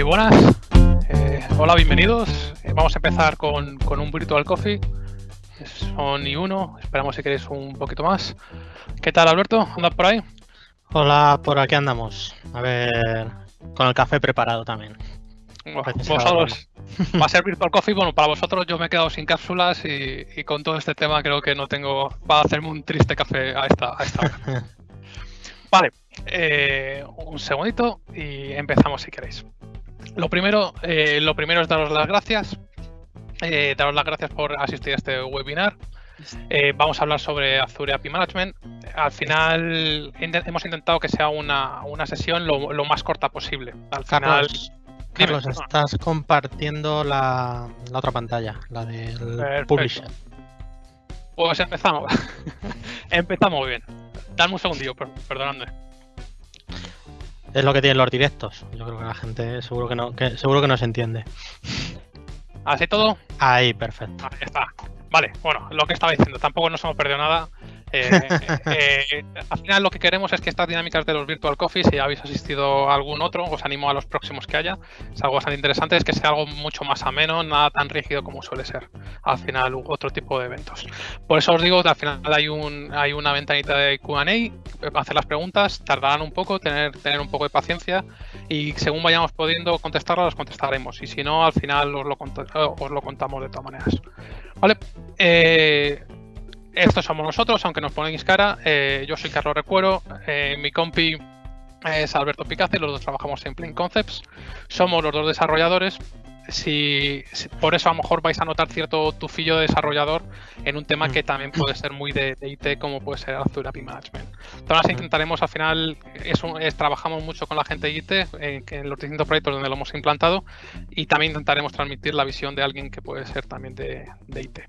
Y buenas, eh, hola, bienvenidos. Eh, vamos a empezar con, un Virtual Coffee. Son y uno, esperamos si queréis un poquito más. ¿Qué tal, Alberto? ¿Andas por ahí? Hola, por aquí andamos. A ver, con el café preparado también. vosotros, va a ser Virtual Coffee. Bueno, para vosotros yo me he quedado sin cápsulas y, con todo este tema creo que no tengo. Va a hacerme un triste café a esta, a esta hora. Vale, eh, un segundito y empezamos si queréis. Lo primero, eh, lo primero es daros las gracias. Eh, daros las gracias por asistir a este webinar. vamos a hablar sobre Azure API Management. Al final hemos intentado que sea una, sesión lo, más corta posible. Al Carlos, Carlos estás compartiendo la, otra pantalla, la del Publisher. Pues empezamos. empezamos bien. Dame un segundillo, perdonadme. Es lo que tienen los directos. Yo creo que la gente seguro que no, seguro que no se entiende. ¿Así todo? Ahí, perfecto. Ahí está. Vale, bueno, lo que estaba diciendo, tampoco nos hemos perdido nada. Eh, eh, al final lo que queremos es que estas dinámicas de los Virtual Coffee, si habéis asistido a algún otro, os animo a los próximos que haya. Es algo bastante interesante, es que sea algo mucho más ameno, nada tan rígido como suele ser al final otro tipo de eventos. Por eso os digo al final hay, un, hay una ventanita de QA, hacer las preguntas, tardarán un poco, tener, tener un poco de paciencia y según vayamos pudiendo contestarlas, las contestaremos. Y si no, al final os lo, os lo contamos de todas maneras. Vale. Eh, estos somos nosotros, aunque nos ponéis cara. Eh, yo soy Carlos Recuero, eh, mi compi es Alberto Picace, los dos trabajamos en Plain Concepts. Somos los dos desarrolladores. Si, por eso a lo mejor vais a notar cierto tufillo de desarrollador en un tema que también puede ser muy de, IT, como puede ser Azure API Management. Entonces intentaremos al final, es, trabajamos mucho con la gente de IT en, en, los distintos proyectos donde lo hemos implantado y también intentaremos transmitir la visión de alguien que puede ser también de, de IT.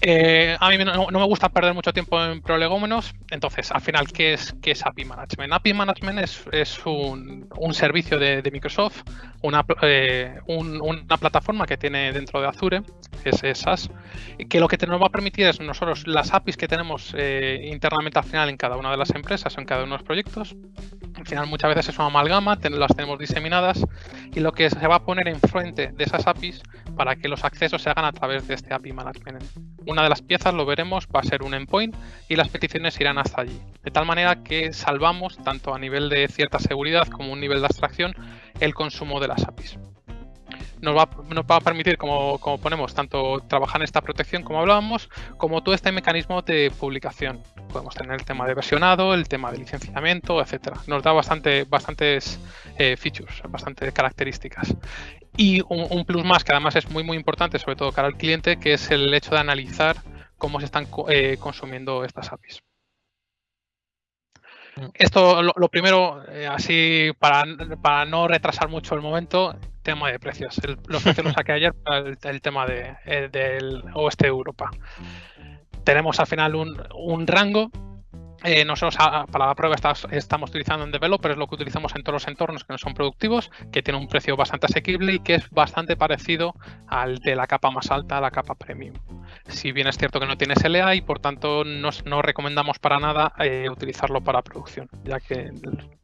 Eh, a mí no, me gusta perder mucho tiempo en prolegómenos, entonces, al final, ¿qué es, qué es API Management? API Management es, un, servicio de, Microsoft, una, eh, una, plataforma que tiene dentro de Azure, es SaaS, que lo que nos va a permitir es nosotros las APIs que tenemos eh, internamente al final en cada una de las empresas, en cada uno de los proyectos, al final muchas veces es una amalgama, las tenemos diseminadas y lo que se va a poner enfrente de esas APIs para que los accesos se hagan a través de este API Management. Una de las piezas, lo veremos, va a ser un endpoint y las peticiones irán hasta allí. De tal manera que salvamos, tanto a nivel de cierta seguridad como un nivel de abstracción, el consumo de las APIs nos va, nos va a permitir, como, ponemos, tanto trabajar en esta protección como hablábamos, como todo este mecanismo de publicación. Podemos tener el tema de versionado, el tema de licenciamiento, etcétera. Nos da bastante, bastantes eh, features, bastantes características. Y un, plus más que además es muy muy importante, sobre todo cara al cliente, que es el hecho de analizar cómo se están eh, consumiendo estas APIs. Esto, lo, primero, eh, así para, para, no retrasar mucho el momento, tema de precios. los precios los saqué ayer para el, tema de, eh, del oeste de Europa. Tenemos al final un, un rango eh, nosotros para la prueba estamos utilizando en Developer, es lo que utilizamos en todos los entornos que no son productivos, que tiene un precio bastante asequible y que es bastante parecido al de la capa más alta, la capa premium. Si bien es cierto que no tiene SLA y por tanto no recomendamos para nada eh, utilizarlo para producción, ya que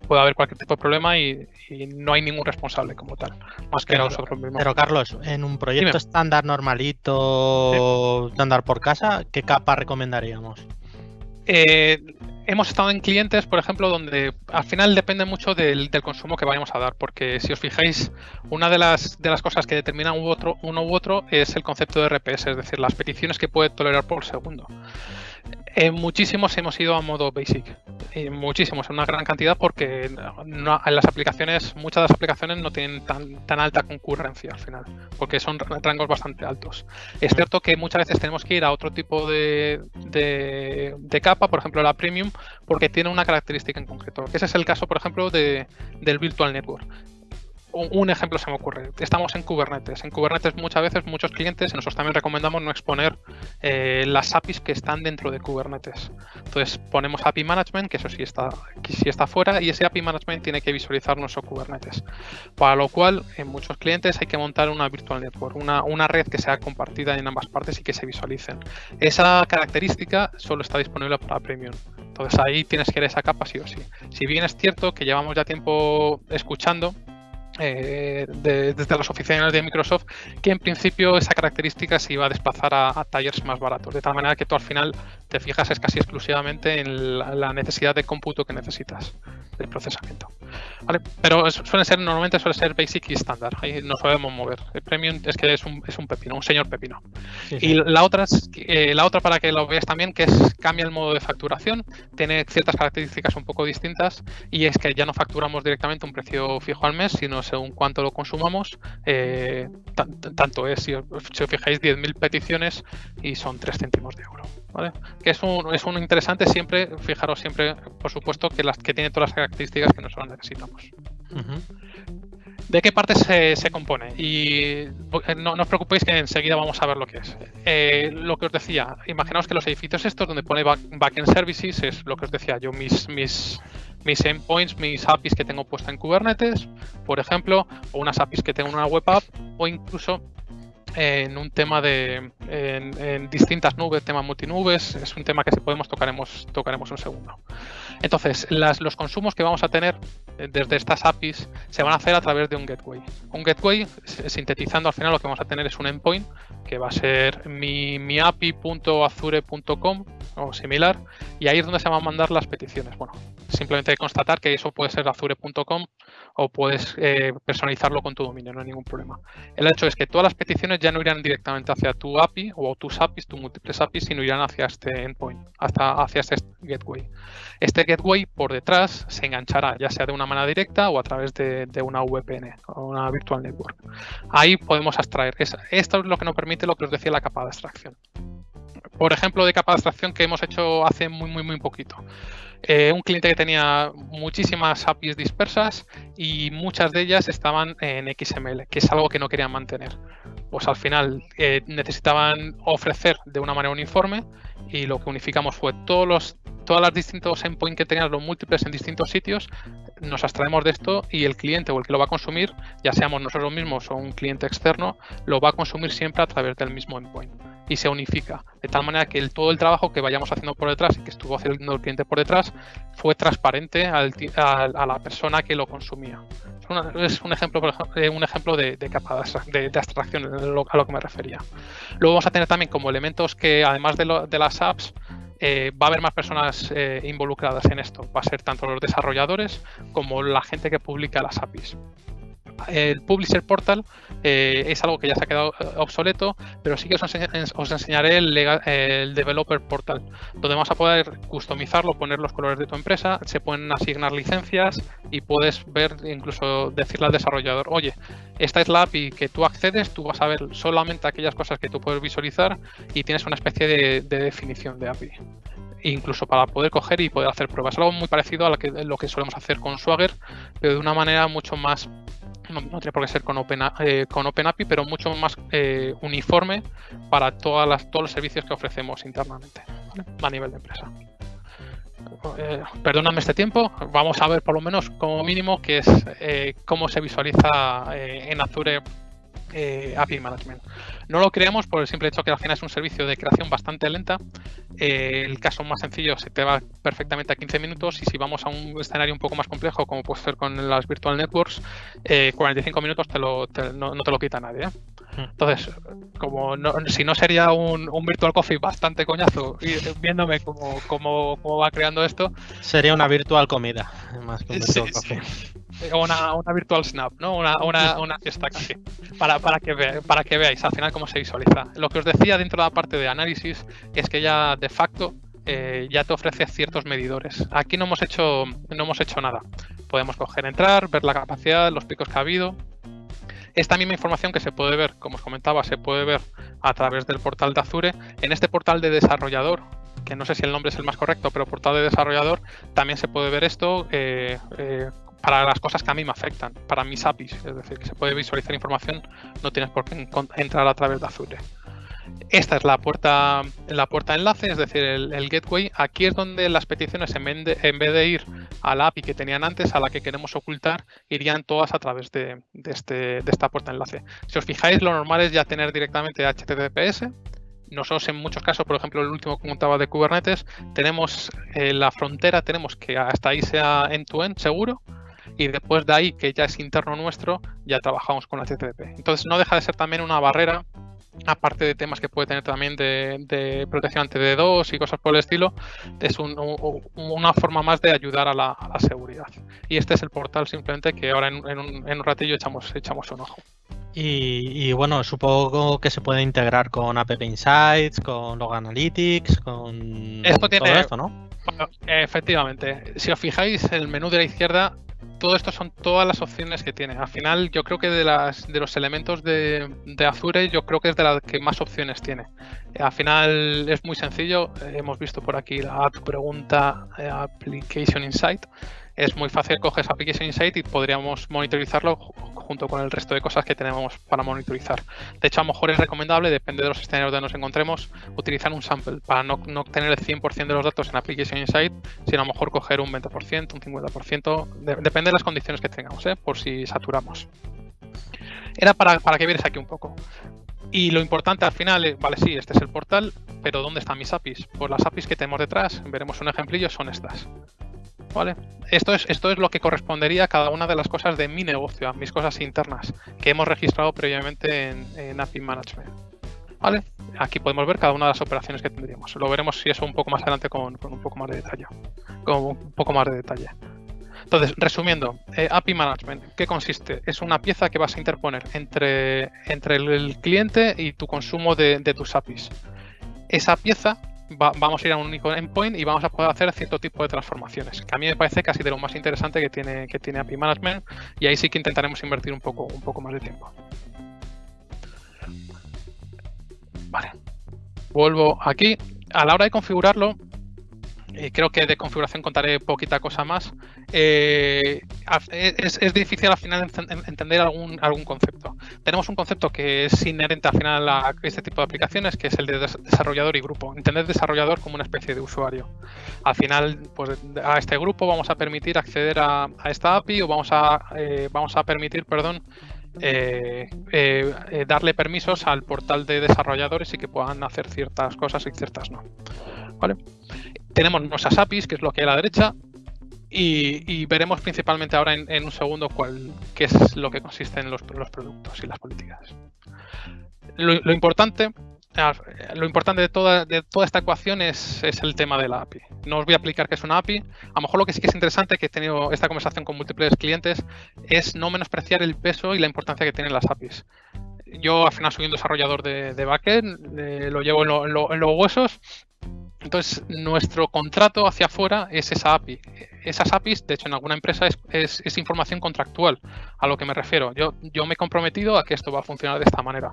puede haber cualquier tipo de problema y, no hay ningún responsable como tal, más que nosotros mismos. Pero Carlos, en un proyecto estándar normalito, estándar por casa, ¿qué capa recomendaríamos? Eh, hemos estado en clientes, por ejemplo, donde al final depende mucho del, consumo que vayamos a dar, porque si os fijáis, una de las, de las cosas que determina otro, uno u otro es el concepto de RPS, es decir, las peticiones que puede tolerar por segundo. En muchísimos hemos ido a modo basic. Muchísimos, en una gran cantidad, porque en las aplicaciones, muchas de las aplicaciones no tienen tan, tan alta concurrencia al final, porque son rangos bastante altos. Es cierto que muchas veces tenemos que ir a otro tipo de, capa, por ejemplo la premium, porque tiene una característica en concreto. Ese es el caso, por ejemplo, de, del Virtual Network un ejemplo se me ocurre. Estamos en Kubernetes. En Kubernetes muchas veces muchos clientes, nosotros también recomendamos no exponer eh, las APIs que están dentro de Kubernetes. Entonces ponemos API Management, que eso sí está, que sí está fuera, y ese API Management tiene que visualizar nuestro Kubernetes. Para lo cual, en muchos clientes hay que montar una Virtual Network, una, una red que sea compartida en ambas partes y que se visualicen. Esa característica solo está disponible para Premium. Entonces ahí tienes que ir a esa capa sí o sí. Si bien es cierto que llevamos ya tiempo escuchando eh, desde las oficinas de Microsoft, que en principio esa característica se iba a desplazar a, a talleres más baratos, de tal manera que tú al final te fijas es casi exclusivamente en la, necesidad de cómputo que necesitas de procesamiento. ¿Vale? Pero suele ser, normalmente suele ser basic y estándar, ahí nos podemos mover. El premium es que es un, es un pepino, un señor pepino. Y la otra, es, eh, la otra para que lo veas también, que es cambia el modo de facturación, tiene ciertas características un poco distintas y es que ya no facturamos directamente un precio fijo al mes, sino según cuánto lo consumamos, eh, tanto es, si os, fijáis, 10.000 peticiones y son 3 céntimos de euro. ¿Vale? Que es un, es un interesante siempre, fijaros siempre, por supuesto, que las que tiene todas las características que nosotros necesitamos. ¿De qué parte se, compone? Y eh, no, os preocupéis que enseguida vamos a ver lo que es. Eh, lo que os decía, imaginaos que los edificios estos donde pone backend services es lo que os decía yo, mis, mis, mis endpoints, mis APIs que tengo puesta en Kubernetes, por ejemplo, o unas APIs que tengo en una web app, o incluso en un tema de en, distintas nubes, tema multinubes, es un tema que si podemos tocaremos, tocaremos un segundo. Entonces, los consumos que vamos a tener eh, desde estas APIs se van a hacer a través de un gateway. Un gateway, sintetizando al final lo que vamos a tener es un endpoint que va a ser mi, mi o similar y ahí es donde se van a mandar las peticiones. Bueno, simplemente hay que constatar que eso puede ser azure.com o puedes eh, personalizarlo con tu dominio, no hay ningún problema. El hecho es que todas las peticiones ya no irán directamente hacia tu API o tus APIs, tus múltiples APIs, sino irán hacia este endpoint, hasta, hacia este gateway. Este gateway por detrás se enganchará ya sea de una manera directa o a través de, una VPN o una Virtual Network. Ahí podemos extraer. Esto es lo que nos permite lo que os decía la capa de abstracción por ejemplo, de capa de abstracción que hemos hecho hace muy, muy, muy poquito. Eh, un cliente que tenía muchísimas APIs dispersas y muchas de ellas estaban en XML, que es algo que no querían mantener. Pues al final eh, necesitaban ofrecer de una manera uniforme y lo que unificamos fue todos los todas las distintos endpoints que tenían los múltiples en distintos sitios, nos abstraemos de esto y el cliente o el que lo va a consumir, ya seamos nosotros mismos o un cliente externo, lo va a consumir siempre a través del mismo endpoint y se unifica. De tal manera que todo el trabajo que vayamos haciendo por detrás y que estuvo haciendo el cliente por detrás fue transparente a, la persona que lo consumía. Es, un ejemplo, eh, un ejemplo de, capa de, abstracción a lo, que me refería. Luego vamos a tener también como elementos que además de, las apps eh, va a haber más personas eh, involucradas en esto. Va a ser tanto los desarrolladores como la gente que publica las APIs el Publisher Portal eh, es algo que ya se ha quedado eh, obsoleto, pero sí que os, enseñaré el, Developer Portal, donde vamos a poder customizarlo, poner los colores de tu empresa, se pueden asignar licencias y puedes ver, incluso decirle al desarrollador, oye, esta es la API que tú accedes, tú vas a ver solamente aquellas cosas que tú puedes visualizar y tienes una especie de, definición de API incluso para poder coger y poder hacer pruebas. Algo muy parecido a lo que solemos hacer con Swagger, pero de una manera mucho más no, tiene por qué ser con, Open, eh, con OpenAPI, pero mucho más eh, uniforme para todas las, todos los servicios que ofrecemos internamente a nivel de empresa. Eh, perdóname este tiempo, vamos a ver por lo menos como mínimo qué es eh, cómo se visualiza en Azure API Management. No lo creamos por el simple hecho que al final es un servicio de creación bastante lenta. Eh, el caso más sencillo se te va perfectamente a 15 minutos y si vamos a un escenario un poco más complejo, como puede ser con las Virtual Networks, 45 eh, minutos te lo, no, te lo quita nadie. ¿eh? Hmm. Entonces, como si no sería un, Virtual Coffee bastante coñazo y viéndome cómo, cómo, va creando esto. Sería una virtual comida, más que un Virtual Coffee. Una, una, virtual snap, ¿no? Una, una, una fiesta. Para, para, que para que veáis al final cómo se visualiza. Lo que os decía dentro de la parte de análisis es que ya de facto eh, ya te ofrece ciertos medidores. Aquí no hemos hecho, no hemos hecho nada. Podemos coger, entrar, ver la capacidad, los picos que ha habido. Esta misma información que se puede ver, como os comentaba, se puede ver a través del portal de Azure. En este portal de desarrollador, que no sé si el nombre es el más correcto, pero portal de desarrollador, también se puede ver esto eh, eh, para las cosas que a mí me afectan, para mis APIs, es decir, que se puede visualizar información, no tienes por qué entrar a través de Azure. Esta es la puerta, la puerta enlace, es decir, el, gateway. Aquí es donde las peticiones, en vez, de, de, ir a la API que tenían antes, a la que queremos ocultar, irían todas a través de, este, de esta puerta enlace. Si os fijáis, lo normal es ya tener directamente HTTPS, nosotros en muchos casos, por ejemplo, el último que contaba de Kubernetes, tenemos eh, la frontera, tenemos que hasta ahí sea end-to-end seguro, y después de ahí, que ya es interno nuestro, ya trabajamos con HTTP. Entonces no deja de ser también una barrera aparte de temas que puede tener también de, protección ante D2 y cosas por el estilo, es una forma más de ayudar a la, seguridad. Y este es el portal simplemente que ahora en, un, ratillo echamos, echamos un ojo. Y, bueno, supongo que se puede integrar con App Insights, con Log Analytics, con esto todo esto, ¿no? Efectivamente. Si os fijáis, el menú de la izquierda todo esto son todas las opciones que tiene. Al final, yo creo que de, las, de los elementos de, Azure, yo creo que es de las que más opciones tiene. Al final es muy sencillo. Hemos visto por aquí la tu pregunta eh, Application Insight es muy fácil, coges Application Insight y podríamos monitorizarlo junto con el resto de cosas que tenemos para monitorizar. De hecho, a lo mejor es recomendable, depende de los escenarios donde nos encontremos, utilizar un sample para no, no tener el 100% de los datos en Application Insight, sino a lo mejor coger un 20%, un 50%, depende de las condiciones que tengamos, ¿eh? por si saturamos. Era para, para que vieras aquí un poco. Y lo importante al final, es, vale, sí, este es el portal, pero ¿dónde están mis APIs? Pues las APIs que tenemos detrás, veremos un ejemplillo, son estas. ¿Vale? Esto es, esto es lo que correspondería a cada una de las cosas de mi negocio, a mis cosas internas, que hemos registrado previamente en, API Management. ¿Vale? Aquí podemos ver cada una de las operaciones que tendríamos. Lo veremos si eso un poco más adelante con, un poco más de detalle. Con un poco más de detalle. Entonces, resumiendo, eh, API Management, ¿qué consiste? Es una pieza que vas a interponer entre, entre el, cliente y tu consumo de tus APIs. Esa pieza vamos a ir a un único endpoint y vamos a poder hacer cierto tipo de transformaciones, a mí me parece casi de lo más interesante que tiene, que tiene API Management y ahí sí que intentaremos invertir un poco, un poco más de tiempo. Vale. Vuelvo aquí. A la hora de configurarlo, eh, creo que de configuración contaré poquita cosa más. Eh, es, difícil al final entender algún, algún concepto. Tenemos un concepto que es inherente al final a este tipo de aplicaciones, que es el de desarrollador y grupo. Entender desarrollador como una especie de usuario. Al final, pues a este grupo vamos a permitir acceder a, esta API o vamos a, eh, vamos a permitir, perdón, darle permisos al portal de desarrolladores y que puedan hacer ciertas cosas y ciertas no. ¿Vale? Tenemos nuestras APIs, que es lo que hay a la derecha, y, veremos principalmente ahora en, un segundo cuál, qué es lo que consiste en los, productos y las políticas. Lo, importante, lo importante de toda, de esta ecuación es, el tema de la API. No os voy a explicar qué es una API. A lo mejor lo que sí que es interesante, que he tenido esta conversación con múltiples clientes, es no menospreciar el peso y la importancia que tienen las APIs. Yo al final soy un desarrollador de, backend, eh, lo llevo en los huesos entonces, nuestro contrato hacia afuera es esa API. Esas APIs, de hecho, en alguna empresa es, información contractual, a lo que me refiero. Yo, yo me he comprometido a que esto va a funcionar de esta manera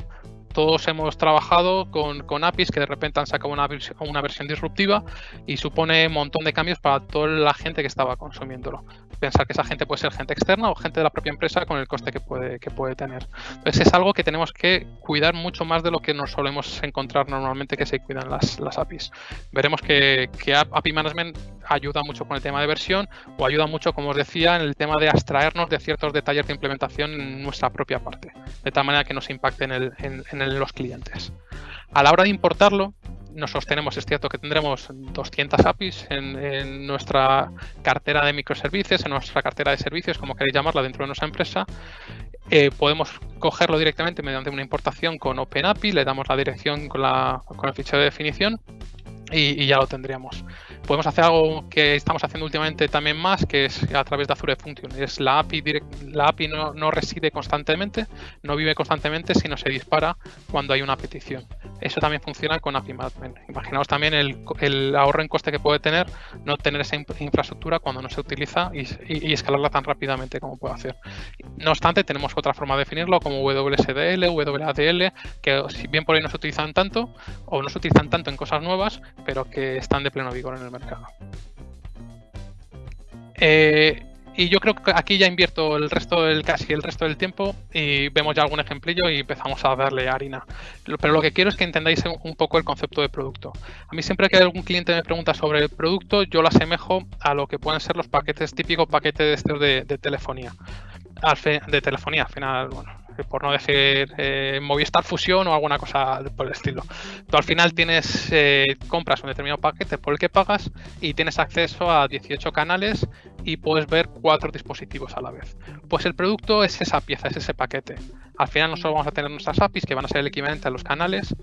todos hemos trabajado con, APIs que de repente han sacado una, una versión disruptiva y supone un montón de cambios para toda la gente que estaba consumiéndolo. Pensar que esa gente puede ser gente externa o gente de la propia empresa con el coste que puede, que puede tener. Entonces es algo que tenemos que cuidar mucho más de lo que nos solemos encontrar normalmente que se cuidan las, las APIs. Veremos que, que API Management ayuda mucho con el tema de versión o ayuda mucho, como os decía, en el tema de abstraernos de ciertos detalles de implementación en nuestra propia parte, de tal manera que nos impacte en, el, en, los clientes. A la hora de importarlo, nos sostenemos, es cierto que tendremos 200 APIs en, nuestra cartera de microservicios, en nuestra cartera de servicios, como queréis llamarla, dentro de nuestra empresa. Eh, podemos cogerlo directamente mediante una importación con OpenAPI, le damos la dirección con, la, con el fichero de definición y, ya lo tendríamos. Podemos hacer algo que estamos haciendo últimamente también más, que es a través de Azure Function. Es la API, la API no, no, reside constantemente, no vive constantemente, sino se dispara cuando hay una petición. Eso también funciona con API Management. Imaginaos también el, ahorro en coste que puede tener no tener esa infraestructura cuando no se utiliza y, escalarla tan rápidamente como puede hacer. No obstante, tenemos otra forma de definirlo como WSDL, WADL, que si bien por ahí no se utilizan tanto o no se utilizan tanto en cosas nuevas, pero que están de pleno vigor en el mercado. Eh, y yo creo que aquí ya invierto el resto del casi el resto del tiempo y vemos ya algún ejemplillo y empezamos a darle harina. Pero lo que quiero es que entendáis un poco el concepto de producto. A mí siempre que algún cliente me pregunta sobre el producto, yo lo asemejo a lo que pueden ser los paquetes típicos paquetes de, de telefonía. de telefonía, al final, bueno, por no decir eh, Movistar Fusión o alguna cosa por el estilo. Tú al final tienes, eh, compras un determinado paquete por el que pagas y tienes acceso a 18 canales y puedes ver cuatro dispositivos a la vez. Pues el producto es esa pieza, es ese paquete. Al final nosotros vamos a tener nuestras APIs que van a ser el equivalente a los canales.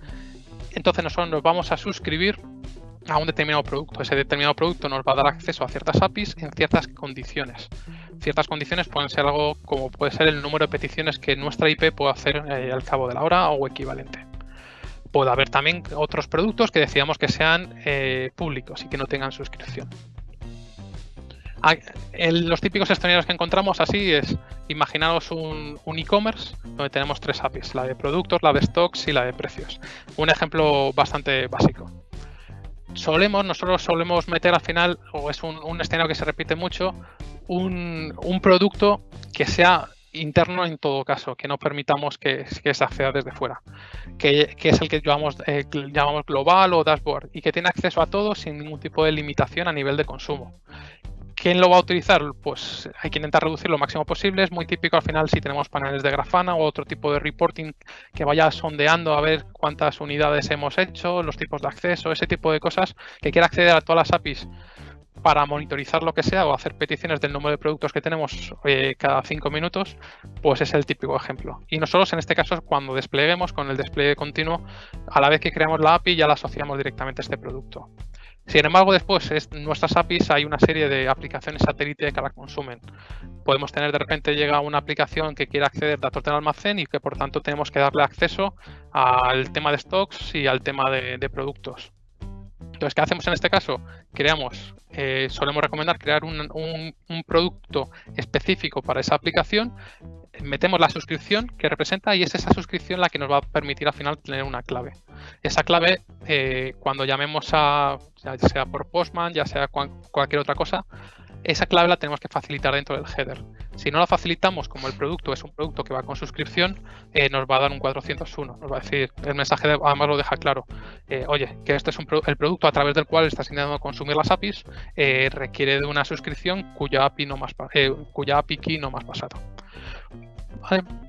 Entonces nosotros nos vamos a suscribir a un determinado producto. Ese determinado producto nos va a dar acceso a ciertas APIs en ciertas condiciones. Ciertas condiciones pueden ser algo como puede ser el número de peticiones que nuestra IP puede hacer eh, al cabo de la hora o equivalente. Puede haber también otros productos que decíamos que sean eh, públicos y que no tengan suscripción. Ah, los típicos escenarios que encontramos así es, imaginaros un, un e-commerce donde tenemos tres APIs, la de productos, la de stocks y la de precios. Un ejemplo bastante básico solemos, nosotros solemos meter al final, o es un, escenario que se repite mucho, un, producto que sea interno en todo caso, que no permitamos que, se acceda desde fuera, que, es el que llamamos, eh, llamamos global o dashboard y que tiene acceso a todo sin ningún tipo de limitación a nivel de consumo. ¿Quién lo va a utilizar? Pues hay que intentar reducir lo máximo posible. Es muy típico al final si tenemos paneles de grafana o otro tipo de reporting que vaya sondeando a ver cuántas unidades hemos hecho, los tipos de acceso, ese tipo de cosas, que quiera acceder a todas las APIs para monitorizar lo que sea o hacer peticiones del número de productos que tenemos eh, cada cinco minutos, pues es el típico ejemplo. Y nosotros en este caso, cuando despleguemos con el despliegue continuo, a la vez que creamos la API ya la asociamos directamente a este producto. Sin embargo, después en nuestras APIs hay una serie de aplicaciones satélite que la consumen. Podemos tener de repente llega una aplicación que quiere acceder a datos del almacén y que por tanto tenemos que darle acceso al tema de stocks y al tema de, productos. Entonces, ¿qué hacemos en este caso? Creamos, eh, solemos recomendar crear un, un, producto específico para esa aplicación metemos la suscripción que representa y es esa suscripción la que nos va a permitir al final tener una clave. Esa clave, eh, cuando llamemos a, ya sea por Postman, ya sea cualquier otra cosa, esa clave la tenemos que facilitar dentro del header. Si no la facilitamos, como el producto es un producto que va con suscripción, eh, nos va a dar un 401. Nos va a decir, el mensaje además lo deja claro. Eh, oye, que este es el producto a través del cual estás intentando consumir las APIs, requiere de una suscripción cuya API, no más, cuya API key no más pasado.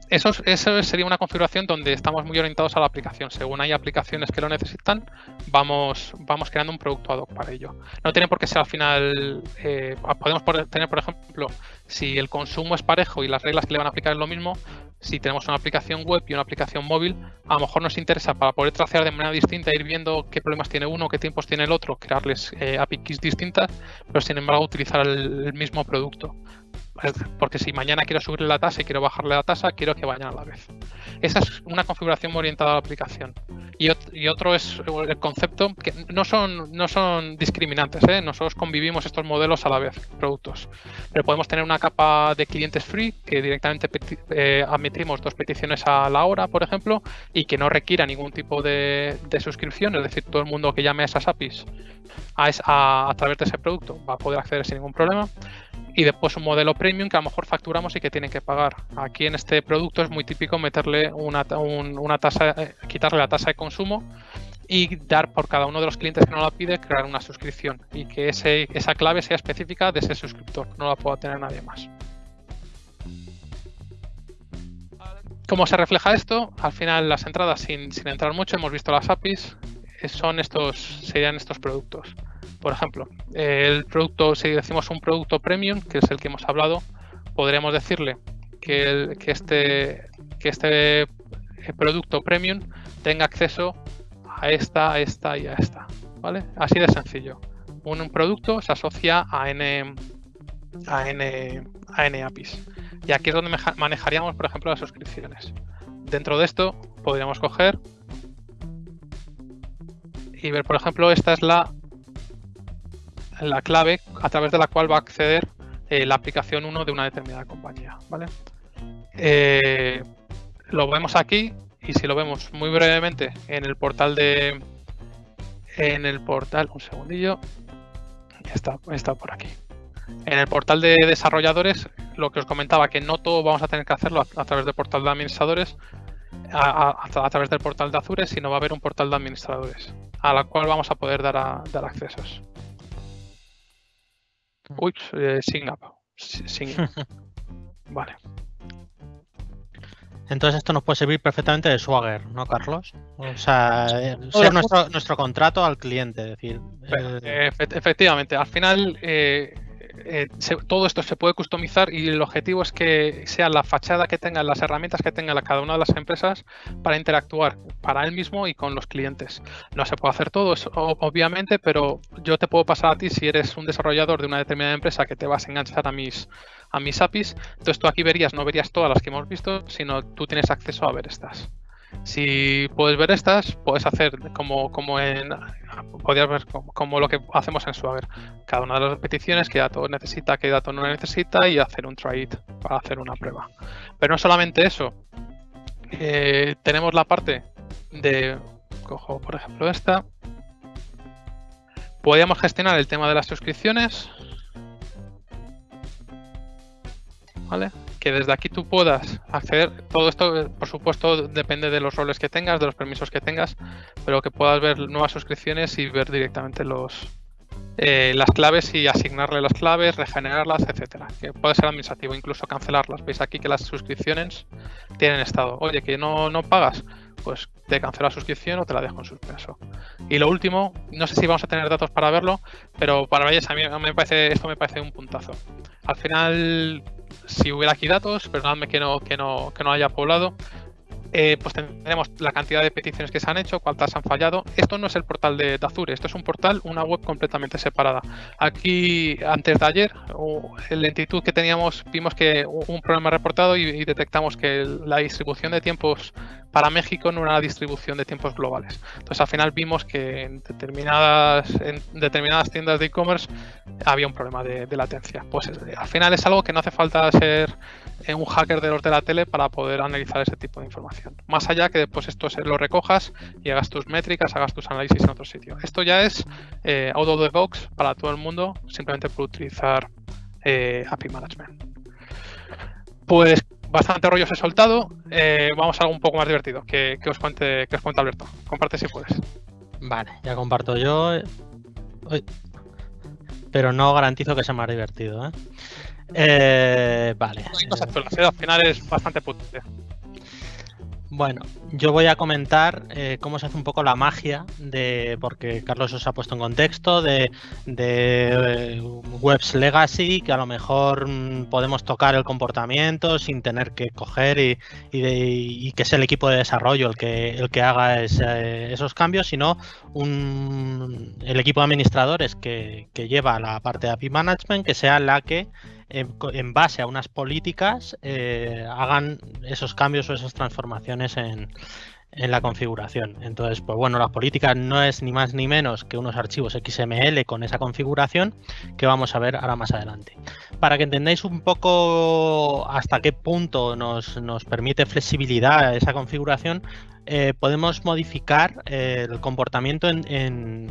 Eso, eso, sería una configuración donde estamos muy orientados a la aplicación. Según hay aplicaciones que lo necesitan, vamos, vamos creando un producto ad hoc para ello. No tiene por qué ser al final, eh, podemos tener, por ejemplo, si el consumo es parejo y las reglas que le van a aplicar es lo mismo, si tenemos una aplicación web y una aplicación móvil, a lo mejor nos interesa para poder tracear de manera distinta, ir viendo qué problemas tiene uno, qué tiempos tiene el otro, crearles eh, APIs distintas, pero sin embargo utilizar el mismo producto. Porque si mañana quiero subirle la tasa y quiero bajarle la tasa, quiero que vayan a la vez. Esa es una configuración orientada a la aplicación. Y, otro es el concepto que no son, no son discriminantes. ¿eh? Nosotros convivimos estos modelos a la vez, productos. Pero podemos tener una capa de clientes free que directamente eh, admitimos dos peticiones a la hora, por ejemplo, y que no requiera ningún tipo de, suscripción. Es decir, todo el mundo que llame a esas APIs a, a través de ese producto va a poder acceder sin ningún problema y después un modelo premium que a lo mejor facturamos y que tienen que pagar. Aquí en este producto es muy típico meterle una, una tasa, eh, quitarle la tasa de consumo y dar por cada uno de los clientes que no la pide, crear una suscripción y que ese, esa clave sea específica de ese suscriptor, no la pueda tener nadie más. ¿Cómo se refleja esto? Al final las entradas, sin, sin entrar mucho, hemos visto las APIs, son estos, serían estos productos. Por ejemplo, el producto, si decimos un producto premium, que es el que hemos hablado, podríamos decirle que, este, que este eh, producto premium tenga acceso a esta, a esta y a esta. ¿vale? Así de sencillo. Un, producto se asocia a N, a N, a N APIs. Y aquí es donde manejaríamos, por ejemplo, las suscripciones. Dentro de esto podríamos coger y ver, por ejemplo, esta es la la clave a través de la cual va a acceder eh, la aplicación 1 de una determinada compañía. ¿vale? Eh, lo vemos aquí y si lo vemos muy brevemente en el portal de en el portal un segundillo está, está por aquí en el portal de desarrolladores lo que os comentaba que no todo vamos a tener que hacerlo a, través del portal de administradores a, través del portal de Azure sino va a haber un portal de administradores a la cual vamos a poder dar, dar accesos Uy, eh, Vale. Entonces esto nos puede servir perfectamente de Swagger, ¿no, Carlos? O sea, eh, ser nuestro, nuestro contrato al cliente, es decir. Eh, efectivamente, al final eh, eh, todo esto se puede customizar y el objetivo es que sea la fachada que tengan, las herramientas que tenga cada una de las empresas para interactuar para él mismo y con los clientes. No se puede hacer todo, obviamente, pero yo te puedo pasar a ti si eres un desarrollador de una determinada empresa que te vas a enganchar a mis, a mis APIs. Entonces tú aquí verías, no verías todas las que hemos visto, sino tú tienes acceso a ver estas. Si puedes ver estas, puedes hacer como, como en podrías ver como, lo que hacemos en Swagger. Cada una de las peticiones, qué dato necesita, qué dato no necesita y hacer un try it para hacer una prueba. Pero no solamente eso. Eh, tenemos la parte de, cojo por ejemplo esta. Podríamos gestionar el tema de las suscripciones. ¿Vale? Que desde aquí tú puedas acceder. Todo esto, por supuesto, depende de los roles que tengas, de los permisos que tengas, pero que puedas ver nuevas suscripciones y ver directamente los eh, las claves y asignarle las claves, regenerarlas, etcétera. Que puede ser administrativo, incluso cancelarlas. Veis aquí que las suscripciones tienen estado. Oye, que no, no pagas, pues te cancelo la suscripción o te la dejo en suspenso. Y lo último, no sé si vamos a tener datos para verlo, pero para Valles a mí me parece, esto me parece un puntazo. Al final si hubiera aquí datos, perdonadme que no, que no, que no haya poblado, eh, pues tendremos la cantidad de peticiones que se han hecho, cuántas han fallado. Esto no es el portal de, Azure, esto es un portal, una web completamente separada. Aquí, antes de ayer, en lentitud que teníamos, vimos que un problema reportado y, detectamos que la distribución de tiempos para México era una distribución de tiempos globales. Entonces, al final vimos que en determinadas, en determinadas tiendas de e-commerce había un problema de, latencia. Pues eh, al final es algo que no hace falta ser eh, un hacker de los de la tele para poder analizar ese tipo de información. Más allá que después esto se lo recojas y hagas tus métricas, hagas tus análisis en otro sitio. Esto ya es eh, out of the box para todo el mundo, simplemente por utilizar API Management. Pues bastante rollo se he soltado. vamos a algo un poco más divertido que, os cuente, que os cuente Alberto. Comparte si puedes. Vale, ya comparto yo. Pero no garantizo que sea más divertido. ¿eh? Eh, vale. al final es bastante potente. Bueno, yo voy a comentar eh, cómo se hace un poco la magia de, porque Carlos os ha puesto en contexto, de, eh, webs legacy, que a lo mejor mm, podemos tocar el comportamiento sin tener que coger y, que sea el equipo de desarrollo el que, el que haga esos cambios, sino un, el equipo de administradores que, que lleva la parte de API Management, que sea la que en, base a unas políticas eh, hagan esos cambios o esas transformaciones en, en la configuración. Entonces, pues bueno, la política no es ni más ni menos que unos archivos XML con esa configuración que vamos a ver ahora más adelante. Para que entendáis un poco hasta qué punto nos, nos permite flexibilidad esa configuración, eh, podemos modificar eh, el comportamiento en,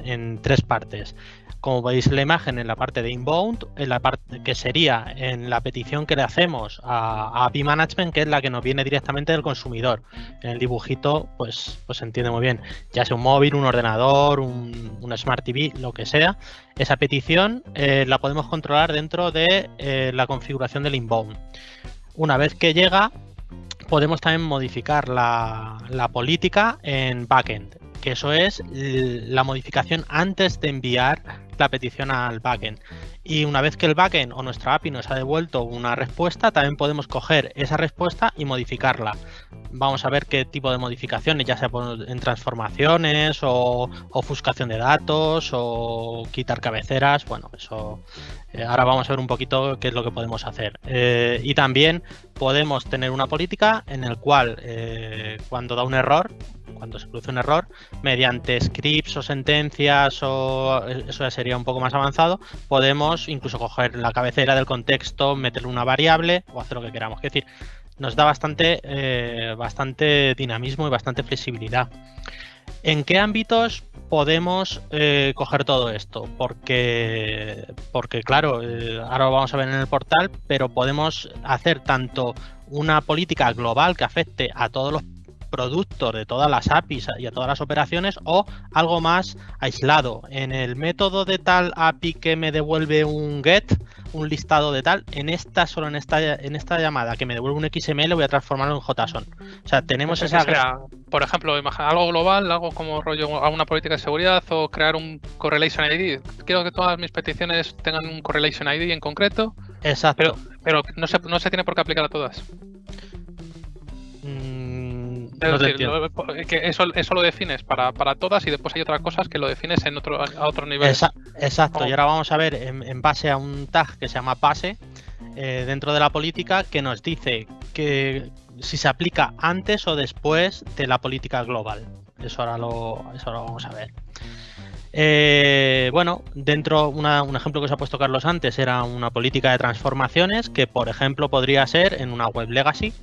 en, tres partes. Como veis en la imagen, en la parte de inbound, en la parte que sería en la petición que le hacemos a, API Management, que es la que nos viene directamente del consumidor. En el dibujito, pues, pues se entiende muy bien. Ya sea un móvil, un ordenador, un, Smart TV, lo que sea. Esa petición eh, la podemos controlar dentro de la configuración del inbound. Una vez que llega, podemos también modificar la, política en backend, que eso es la modificación antes de enviar la petición al backend. Y una vez que el backend o nuestra API nos ha devuelto una respuesta, también podemos coger esa respuesta y modificarla. Vamos a ver qué tipo de modificaciones, ya sea en transformaciones o ofuscación de datos o quitar cabeceras. Bueno, eso eh, ahora vamos a ver un poquito qué es lo que podemos hacer. Eh, y también podemos tener una política en el cual eh, cuando da un error, cuando se produce un error, mediante scripts o sentencias o eso ya sería un poco más avanzado, podemos incluso coger la cabecera del contexto, meterle una variable o hacer lo que queramos. Es decir, nos da bastante, bastante dinamismo y bastante flexibilidad. ¿En qué ámbitos podemos eh, coger todo esto? Porque, porque claro, eh, ahora lo vamos a ver en el portal, pero podemos hacer tanto una política global que afecte a todos los productos de todas las APIs y a todas las operaciones o algo más aislado. En el método de tal API que me devuelve un get, un listado de tal, en esta, solo en esta, en esta llamada que me devuelve un XML voy a transformarlo en JSON. O sea, tenemos esa... por ejemplo, algo global, algo como rollo a una política de seguridad o crear un correlation ID. Quiero que todas mis peticiones tengan un correlation ID en concreto. Exacto. Pero, pero no, se, no se tiene por qué aplicar a todas. Que eso, eso, lo defines para, todas y después hay otras cosas que lo defines en otro, a otro nivel. exacto, y ahora vamos a ver en, base a un tag que se llama pase eh, dentro de la política que nos dice que si se aplica antes o después de la política global. Eso ahora lo, eso lo vamos a ver. Eh, bueno, dentro, un ejemplo que os ha puesto Carlos antes era una política de transformaciones que, por ejemplo, podría ser en una web legacy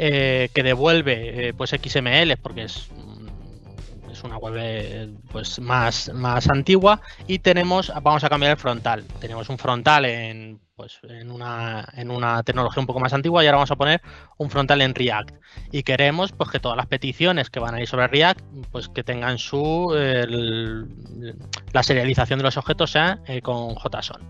eh, que devuelve eh, pues XML porque es, mm, es una web eh, pues más, más antigua. Y tenemos vamos a cambiar el frontal. Tenemos un frontal en pues en una, en una tecnología un poco más antigua y ahora vamos a poner un frontal en React. Y queremos pues que todas las peticiones que van a ir sobre React pues que tengan su la serialización de los objetos sea con JSON.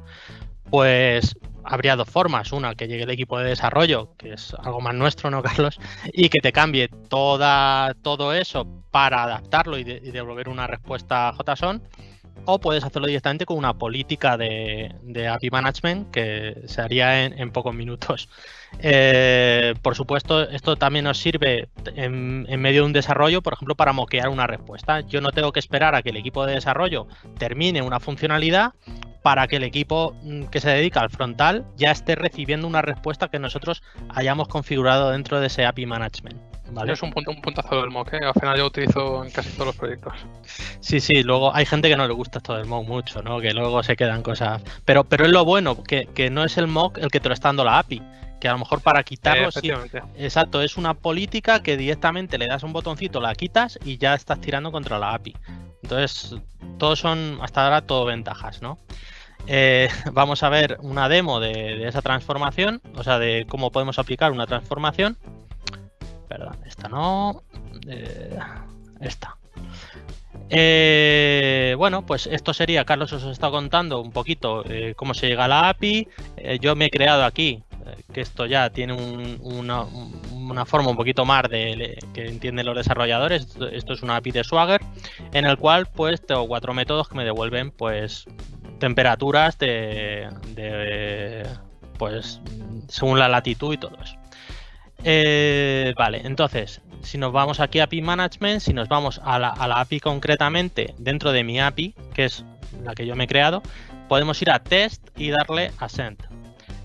Pues habría dos formas. Una, que llegue el equipo de desarrollo, que es algo más nuestro, ¿no, Carlos? Y que te cambie toda, todo eso para adaptarlo y, devolver una respuesta JSON. O puedes hacerlo directamente con una política de, API Management que se haría en, pocos minutos. Eh, por supuesto, esto también nos sirve en, medio de un desarrollo, por ejemplo, para moquear una respuesta. Yo no tengo que esperar a que el equipo de desarrollo termine una funcionalidad para que el equipo mm, que se dedica al frontal ya esté recibiendo una respuesta que nosotros hayamos configurado dentro de ese API Management. ¿vale? Es un, punto, un puntazo del mock, ¿eh? al final yo utilizo en casi todos los proyectos. Sí, sí, luego hay gente que no le gusta esto del mock mucho, ¿no? que luego se quedan cosas. Pero, pero es lo bueno, que, que no es el mock el que te lo está dando la API que a lo mejor para quitarlo sí, exacto es una política que directamente le das un botoncito la quitas y ya estás tirando contra la API entonces todos son hasta ahora todo ventajas no eh, vamos a ver una demo de, esa transformación, o sea, de cómo podemos aplicar una transformación. Perdón, esta no. Eh, esta. Eh, bueno, pues esto sería, Carlos os está contando un poquito cómo se llega a la API. yo me he creado aquí, que esto ya tiene una, forma un poquito más de, que entienden los desarrolladores. Esto, es una API de Swagger, en el cual pues tengo cuatro métodos que me devuelven pues temperaturas de, pues según la latitud y todo eso. Eh, vale, entonces, si nos vamos aquí a API Management, si nos vamos a la, a la, API concretamente dentro de mi API, que es la que yo me he creado, podemos ir a Test y darle a Send.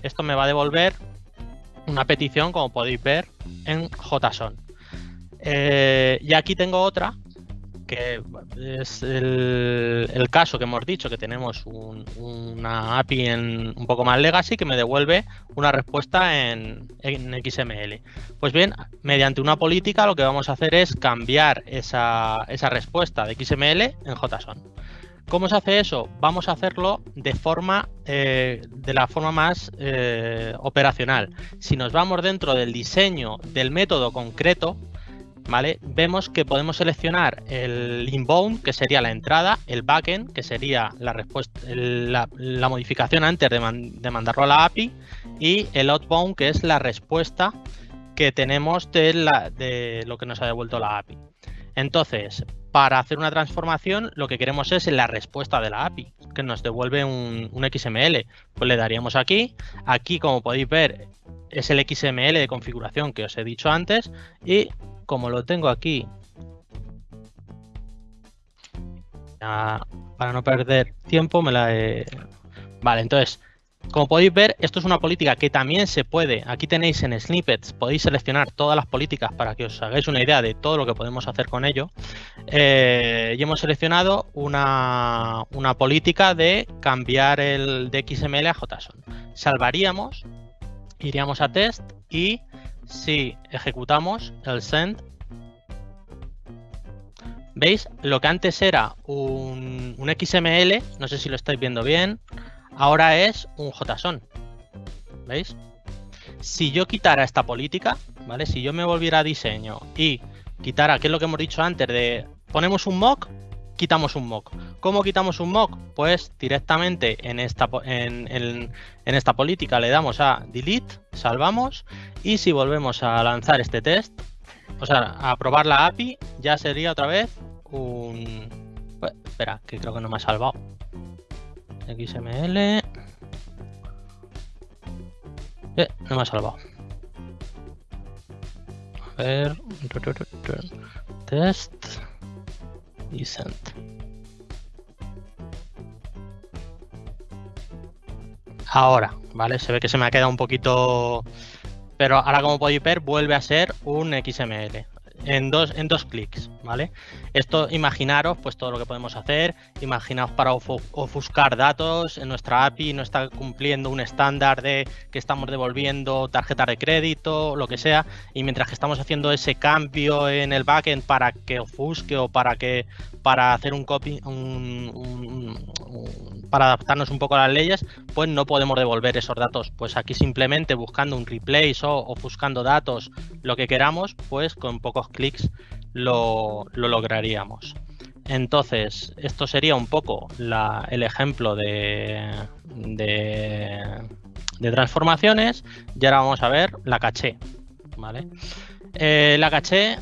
Esto me va a devolver una petición, como podéis ver, en JSON. Eh, y aquí tengo otra que es el, caso que hemos dicho, que tenemos una API en, un poco más legacy que me devuelve una respuesta en, XML. Pues bien, mediante una política lo que vamos a hacer es cambiar esa, respuesta de XML en JSON. ¿Cómo se hace eso? Vamos a hacerlo de forma eh, de la forma más eh, operacional. Si nos vamos dentro del diseño del método concreto, Vemos que podemos seleccionar el inbound, que sería la entrada, el backend, que sería la respuesta, la, modificación antes de, mandarlo a la API, y el outbound, que es la respuesta que tenemos de, lo que nos ha devuelto la API. Entonces, para hacer una transformación, lo que queremos es la respuesta de la API, que nos devuelve un, un, XML. Pues le daríamos aquí. Aquí, como podéis ver, es el XML de configuración que os he dicho antes. Y como lo tengo aquí, para no perder tiempo, me la he... Vale, entonces, como podéis ver, esto es una política que también se puede, aquí tenéis en snippets, podéis seleccionar todas las políticas para que os hagáis una idea de todo lo que podemos hacer con ello. Eh, y hemos seleccionado una, una, política de cambiar el de XML a JSON. Salvaríamos, iríamos a test y si ejecutamos el send, ¿veis? Lo que antes era un, XML, no sé si lo estáis viendo bien, ahora es un JSON. ¿Veis? Si yo quitara esta política, ¿vale? Si yo me volviera a diseño y quitara, que es lo que hemos dicho antes, de ponemos un mock quitamos un mock. ¿Cómo quitamos un mock? Pues directamente en esta, en, en, esta política le damos a delete, salvamos y si volvemos a lanzar este test, o sea, a probar la API, ya sería otra vez un... Espera, que creo que no me ha salvado. XML. Eh, no me ha salvado. A ver. Test. Y send. Ahora, ¿vale? Se ve que se me ha quedado un poquito... Pero ahora como podéis ver vuelve a ser un XML en dos, en dos clics, ¿vale? Esto, imaginaros, pues todo lo que podemos hacer, imaginaos para ofuscar datos, en nuestra API no está cumpliendo un estándar de que estamos devolviendo tarjeta de crédito, lo que sea, y mientras que estamos haciendo ese cambio en el backend para que ofusque o para que para hacer un copy, para adaptarnos un poco a las leyes, pues no podemos devolver esos datos. Pues aquí simplemente buscando un replace o ofuscando datos, lo que queramos, pues con pocos clics lo, lograríamos. Entonces, esto sería un poco el ejemplo de, de, transformaciones. Y ahora vamos a ver la caché. ¿vale? Eh, la caché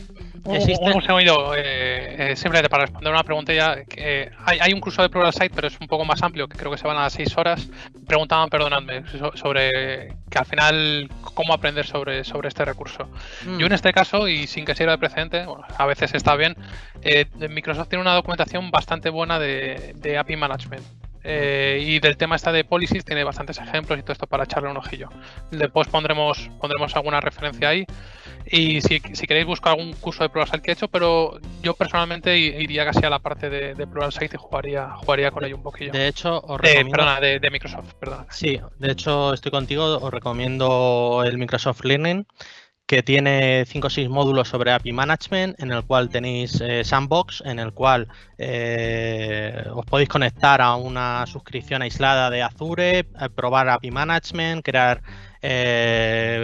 Existe... Un, segundo, eh, eh, simplemente para responder una pregunta ya, que, hay, un curso de Pluralsight, pero es un poco más amplio, que creo que se van a las 6 horas. Preguntaban, perdonadme, sobre que al final, cómo aprender sobre, sobre este recurso. Mm. Yo en este caso, y sin que sirva de precedente, a veces está bien, eh, Microsoft tiene una documentación bastante buena de, de API Management. Eh, y del tema está de policies tiene bastantes ejemplos y todo esto para echarle un ojillo. Después pondremos, pondremos alguna referencia ahí. Y si, queréis buscar algún curso de Pluralsight que he hecho, pero yo personalmente iría casi a la parte de, de Pluralsight y jugaría, jugaría con ello un poquillo. De hecho, os recomiendo... perdona, de, Microsoft, perdona. Sí, de hecho estoy contigo, os recomiendo el Microsoft Learning que tiene 5 o 6 módulos sobre API Management, en el cual tenéis eh, Sandbox, en el cual eh, os podéis conectar a una suscripción aislada de Azure, eh, probar API Management, crear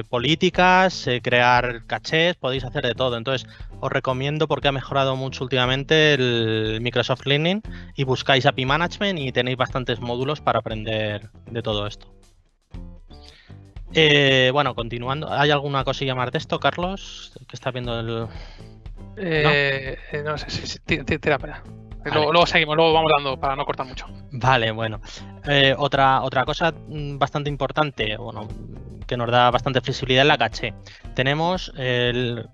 políticas, crear cachés, podéis hacer de todo. Entonces, os recomiendo porque ha mejorado mucho últimamente el Microsoft Learning y buscáis API Management y tenéis bastantes módulos para aprender de todo esto. Eh, bueno, continuando. ¿Hay alguna cosilla más de esto, Carlos? Que está viendo el. Eh, ¿No? sé si tira para Luego, seguimos, luego vamos dando para no cortar mucho. Vale, bueno. Eh, otra, otra cosa mm, bastante importante, bueno, que nos da bastante flexibilidad es la caché. Tenemos el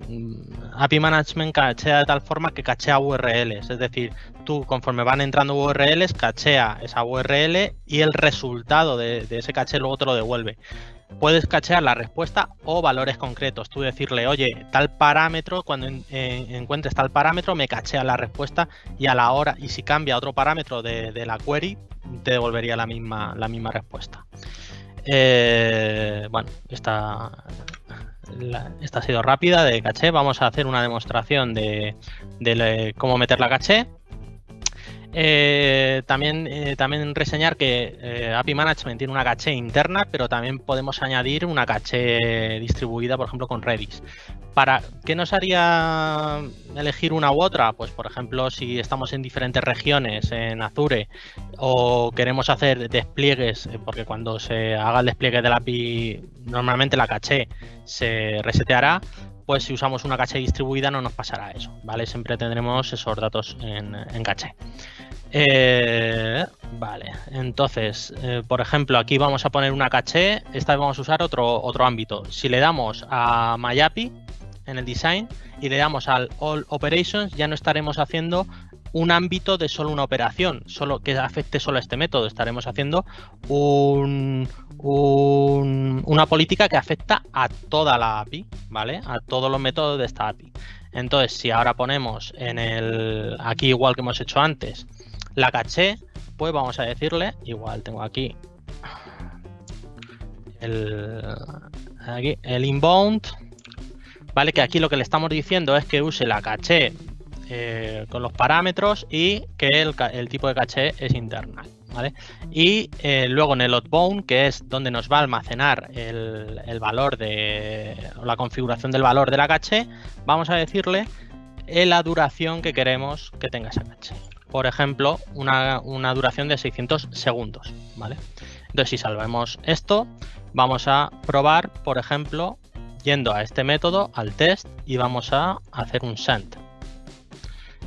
API Management cachea de tal forma que cachea URLs, es decir, tú conforme van entrando URLs, cachea esa URL y el resultado de, de ese caché luego te lo devuelve puedes cachear la respuesta o valores concretos. Tú decirle, oye, tal parámetro, cuando encuentres tal parámetro, me cachea la respuesta y a la hora, y si cambia otro parámetro de, la query, te devolvería la misma, la misma respuesta. Eh, bueno, esta, esta ha sido rápida de caché. Vamos a hacer una demostración de, de cómo meter la caché. Eh, también, eh, también reseñar que eh, API Management tiene una caché interna, pero también podemos añadir una caché distribuida, por ejemplo, con Redis. ¿Para qué nos haría elegir una u otra? Pues, por ejemplo, si estamos en diferentes regiones en Azure o queremos hacer despliegues, porque cuando se haga el despliegue de la API, normalmente la caché se reseteará, pues si usamos una caché distribuida no nos pasará eso, ¿vale? Siempre tendremos esos datos en, en caché. Eh, vale, entonces, eh, por ejemplo, aquí vamos a poner una caché, esta vez vamos a usar otro, otro ámbito. Si le damos a MyAPI en el design y le damos al All Operations, ya no estaremos haciendo un ámbito de solo una operación, solo que afecte solo a este método. Estaremos haciendo un, una política que afecta a toda la API, ¿vale? A todos los métodos de esta API. Entonces, si ahora ponemos en el aquí igual que hemos hecho antes, la caché, pues vamos a decirle, igual tengo aquí el, aquí, el inbound, ¿vale? Que aquí lo que le estamos diciendo es que use la caché eh, con los parámetros y que el, tipo de caché es interna. ¿Vale? Y eh, luego en el outbound, que es donde nos va a almacenar el, valor de la configuración del valor de la caché, vamos a decirle la duración que queremos que tenga esa caché. por ejemplo, una, duración de 600 segundos, ¿vale? Entonces, si salvemos esto, vamos a probar, por ejemplo, yendo a este método, al test, y vamos a hacer un send.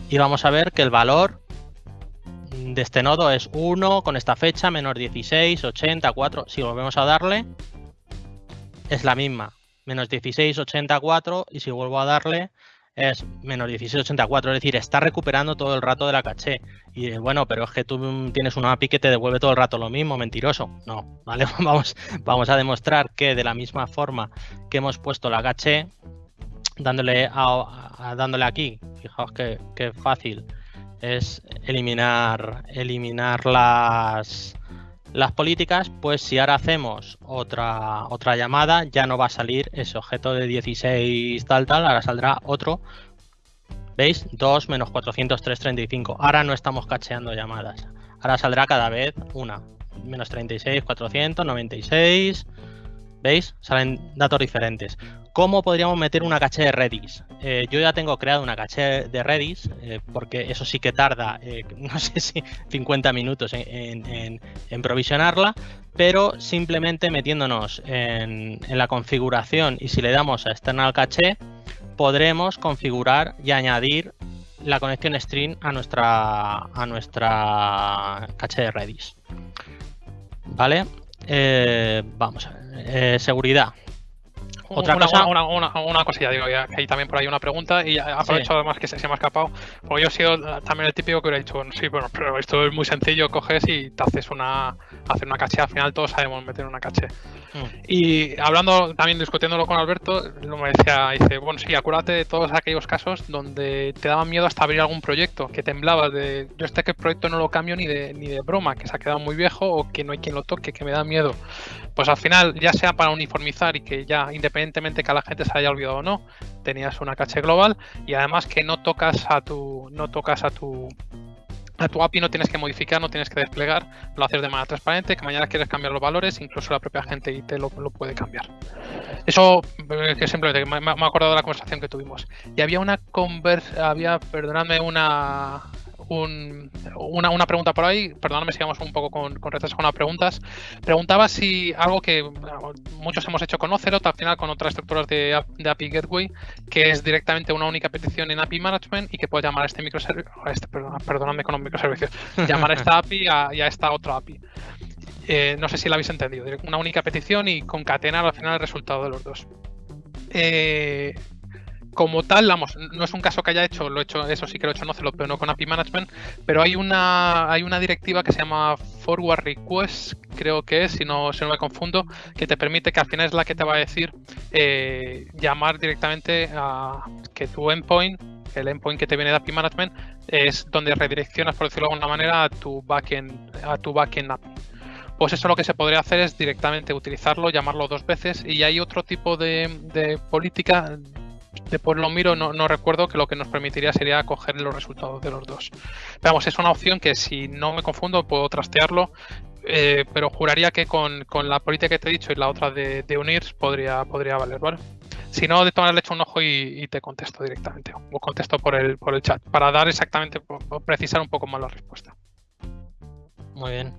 Y vamos a ver que el valor de este nodo es 1 con esta fecha, menos 16, 80, 4. Si volvemos a darle, es la misma, menos 16, 84. Y si vuelvo a darle, es menos 1684, es decir, está recuperando todo el rato de la caché. Y bueno, pero es que tú tienes una API que te devuelve todo el rato lo mismo, mentiroso. No, ¿vale? Vamos, vamos a demostrar que de la misma forma que hemos puesto la caché, dándole, dándole aquí, fijaos que, que fácil es eliminar, eliminar las, las políticas, pues si ahora hacemos otra, otra llamada, ya no va a salir ese objeto de 16 tal tal, ahora saldrá otro. ¿Veis? 2 menos 403, 35. Ahora no estamos cacheando llamadas. Ahora saldrá cada vez una. Menos 36, 496. ¿Veis? Salen datos diferentes. ¿Cómo podríamos meter una caché de Redis? Eh, yo ya tengo creado una caché de Redis, eh, porque eso sí que tarda, eh, no sé si 50 minutos en, provisionarla, pero simplemente metiéndonos en, la configuración y si le damos a external caché, podremos configurar y añadir la conexión string a nuestra, a nuestra caché de Redis. ¿Vale? Vamos a ver. seguridad. Otra una, cosa. Una, una, una, cosilla, digo, que hay también por ahí una pregunta y aprovecho además que se, me ha escapado. Porque yo he sido también el típico que hubiera dicho, sí, bueno, pero esto es muy sencillo, coges y te haces una, hacer una caché. Al final todos sabemos meter una caché. Mm. Y hablando, también discutiéndolo con Alberto, me decía, dice, bueno, sí, acuérdate de todos aquellos casos donde te daban miedo hasta abrir algún proyecto, que temblabas de, yo este que proyecto no lo cambio ni de, ni de broma, que se ha quedado muy viejo o que no hay quien lo toque, que me da miedo. Pues al final, ya sea para uniformizar y que ya, independientemente que a la gente se haya olvidado o no, tenías una caché global y además que no tocas a tu, no tocas a tu a tu API no tienes que modificar, no tienes que desplegar, lo haces de manera transparente, que mañana quieres cambiar los valores, incluso la propia gente IT lo, lo puede cambiar. Eso eh, simplemente me, me, he acordado de la conversación que tuvimos. Y había una conversa, había, perdonadme, una una, una, pregunta por ahí, perdóname si vamos un poco con, con retraso con las preguntas. Preguntaba si algo que muchos hemos hecho con Ocelot, al final con otras estructuras de, de API Gateway, que es directamente una única petición en API Management y que puede llamar a este microservicio, este, perdóname con un microservicio, llamar a esta API y a esta otra API. Eh, no sé si la habéis entendido, una única petición y concatenar al final el resultado de los dos. Eh, como tal, vamos, no es un caso que haya hecho, lo he hecho, eso sí que lo he hecho no lo pero no con API Management, pero hay una, hay una directiva que se llama Forward Request, creo que es, si no, si no me confundo, que te permite que al final es la que te va a decir eh, llamar directamente a que tu endpoint, el endpoint que te viene de API Management, es donde redireccionas, por decirlo de alguna manera, a tu backend, a tu backend API pues eso lo que se podría hacer es directamente utilizarlo, llamarlo dos veces y hay otro tipo de política después lo miro, no, recuerdo que lo que nos permitiría sería coger los resultados de los dos. vamos, es una opción que si no me confundo puedo trastearlo, eh, pero juraría que con, la política que te he dicho y la otra de, unir podría, podría valer, ¿vale? Si no, de todas le un ojo y, te contesto directamente, o contesto por el, por el chat, para dar exactamente, precisar un poco más la respuesta. Muy bien.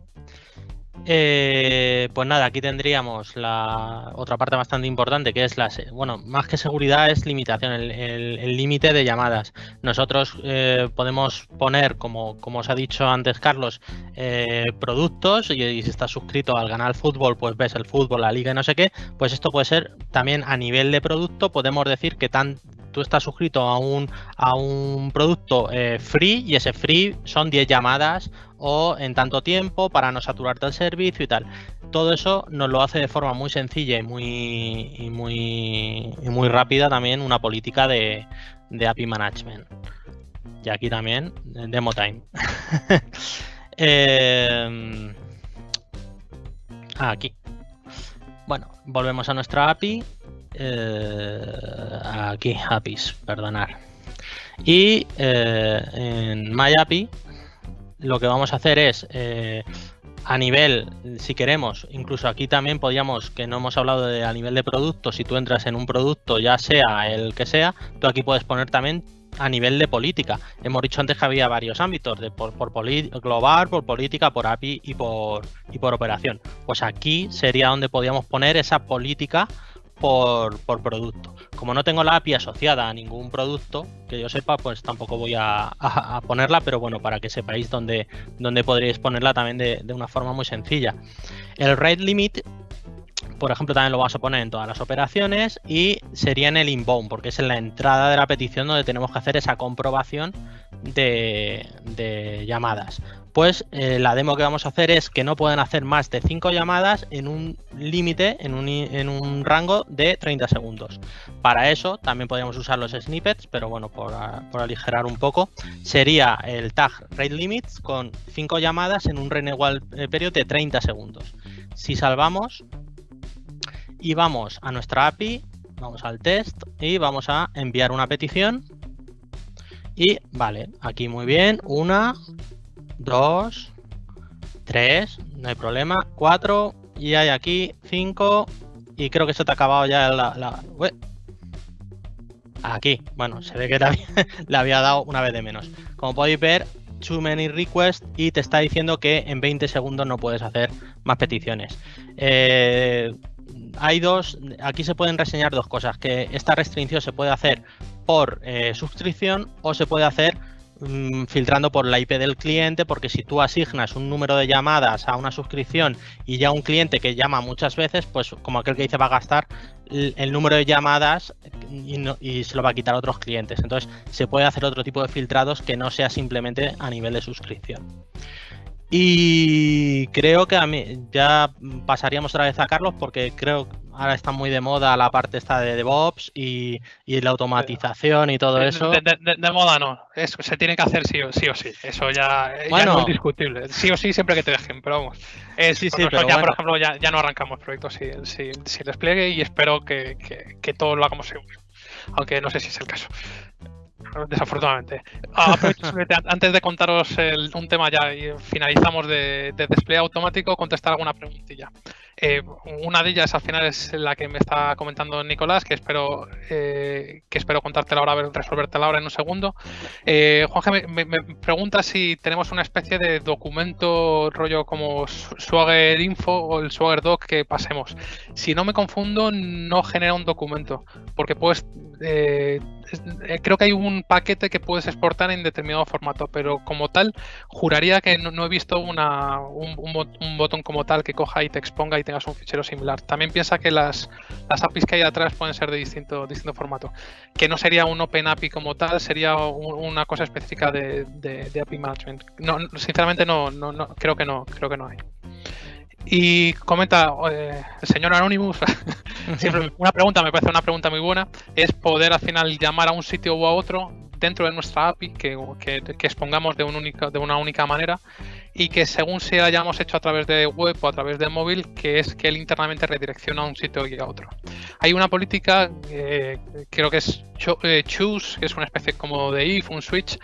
Eh, pues nada, aquí tendríamos la otra parte bastante importante que es la, bueno, más que seguridad es limitación, el límite de llamadas. Nosotros eh, podemos poner, como, como os ha dicho antes Carlos, eh, productos y, si estás suscrito al canal fútbol, pues ves el fútbol, la liga y no sé qué, pues esto puede ser también a nivel de producto, podemos decir que tan, tú estás suscrito a un, a un producto free y ese free son 10 llamadas o en tanto tiempo para no saturarte el servicio y tal. Todo eso nos lo hace de forma muy sencilla y muy, muy, muy rápida también una política de, API Management. Y aquí también, demo time. Em, aquí. Bueno, volvemos a nuestra API. Eh, aquí, APIs, perdonar. Y eh, en MyAPI lo que vamos a hacer es, eh, a nivel, si queremos, incluso aquí también podríamos, que no hemos hablado de a nivel de producto, si tú entras en un producto, ya sea el que sea, tú aquí puedes poner también a nivel de política. Hemos dicho antes que había varios ámbitos, de por, por global, por política, por API y por, y por operación. Pues aquí sería donde podíamos poner esa política por, producto. Como no tengo la API asociada a ningún producto, que yo sepa, pues tampoco voy a, ponerla, pero bueno, para que sepáis dónde, dónde podríais ponerla también de, de, una forma muy sencilla. El rate limit por ejemplo, también lo vamos a poner en todas las operaciones y sería en el inbound, porque es en la entrada de la petición donde tenemos que hacer esa comprobación de, llamadas. Pues eh, la demo que vamos a hacer es que no pueden hacer más de 5 llamadas en un límite, en un, rango de 30 segundos. Para eso también podríamos usar los snippets, pero bueno, por, aligerar un poco, sería el tag rate limits con 5 llamadas en un renewal eh, periodo de 30 segundos. Si salvamos, y vamos a nuestra API, vamos al test y vamos a enviar una petición. Y vale, aquí muy bien, una, dos, tres, no hay problema, cuatro, y hay aquí cinco, y creo que se te ha acabado ya la... Aquí, bueno, se ve que le había dado una vez de menos. Como podéis ver, too many requests y te está diciendo que en 20 segundos no puedes hacer más peticiones. Eh, hay dos, aquí se pueden reseñar dos cosas, que esta restricción se puede hacer por eh, suscripción o se puede hacer mm, filtrando por la IP del cliente, porque si tú asignas un número de llamadas a una suscripción y ya un cliente que llama muchas veces, pues como aquel que dice va a gastar el, número de llamadas y, y, se lo va a quitar a otros clientes. Entonces se puede hacer otro tipo de filtrados que no sea simplemente a nivel de suscripción. Y creo que a mí ya pasaríamos otra vez a Carlos porque creo que ahora está muy de moda la parte esta de DevOps y, la automatización y todo eso. De, moda no, eso se tiene que hacer sí o sí. O sí. Eso ya, no es discutible. Sí o sí siempre que te dejen, pero vamos. sí, sí, pero ya, por ejemplo, ya, no arrancamos proyectos sin, sin, despliegue y espero que, que, que todo lo hagamos seguro. Aunque no sé si es el caso desafortunadamente. Ah, antes de contaros un tema ya y finalizamos de, de, despliegue automático, contestar alguna preguntilla. Eh, una de ellas al final es la que me está comentando Nicolás, que espero eh, que espero contártela ahora, resolvértela ahora en un segundo. Eh, Juan me, me, pregunta si tenemos una especie de documento rollo como Swagger Info o el Swagger Doc que pasemos. Si no me confundo, no genera un documento, porque puedes eh, eh, creo que hay un paquete que puedes exportar en determinado formato, pero como tal, juraría que no, he visto una, un, botón como tal que coja y te exponga y tengas un fichero similar. También piensa que las, las APIs que hay atrás pueden ser de distinto, distinto formato. Que no sería un Open API como tal, sería una cosa específica de, de, API Management. No, sinceramente no, no, no, creo que no, creo que no hay. Y comenta eh, el señor Anonymous, siempre una pregunta, me parece una pregunta muy buena, es poder al final llamar a un sitio u a otro dentro de nuestra API que, que, expongamos de, un única, de una única manera y que según si la hayamos hecho a través de web o a través de móvil, que es que él internamente redirecciona a un sitio y a otro. Hay una política, eh, creo que es eh, choose, que es una especie como de if, un switch,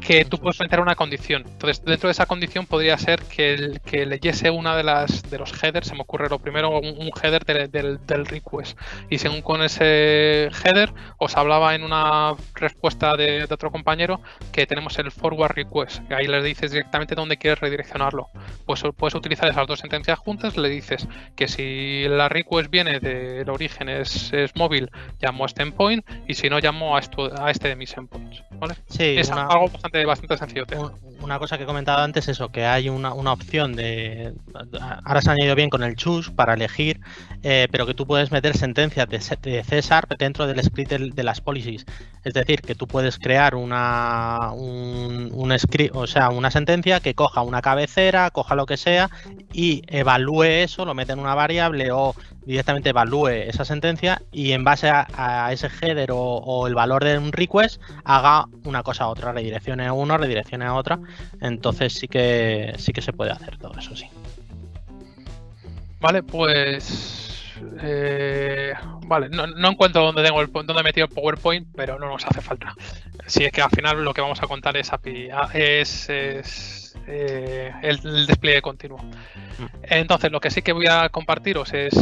que tú puedes meter una condición. Entonces, dentro de esa condición podría ser que, el, que leyese una de las de los headers, se me ocurre lo primero, un, header del, del, request. Y según con ese header, os hablaba en una respuesta de, otro compañero que tenemos el forward request. Que ahí le dices directamente dónde quieres redireccionarlo. Pues puedes utilizar esas dos sentencias juntas, le dices que si la request viene del origen es, es móvil, llamo a este endpoint, y si no llamo a, esto, a este de mis endpoints. ¿vale? Sí, es algo bastante, bastante sencillo. Una cosa que he comentado antes es eso, que hay una, opción de. Ahora se ha añadido bien con el choose para elegir, eh, pero que tú puedes meter sentencias de, César dentro del script de, las policies. Es decir, que tú puedes crear una un, un script, o sea, una sentencia que coja una cabecera, coja lo que sea y evalúe eso, lo mete en una variable o directamente evalúe esa sentencia y en base a, ese header o, el valor de un request haga una cosa a otra, redireccione a uno, redireccione a otra. Entonces sí que sí que se puede hacer todo eso, sí. Vale, pues eh, vale, no, encuentro dónde tengo el dónde he metido el PowerPoint, pero no nos hace falta. Si es que al final lo que vamos a contar es API, es, eh, el, despliegue continuo. Mm. Entonces, lo que sí que voy a compartiros es,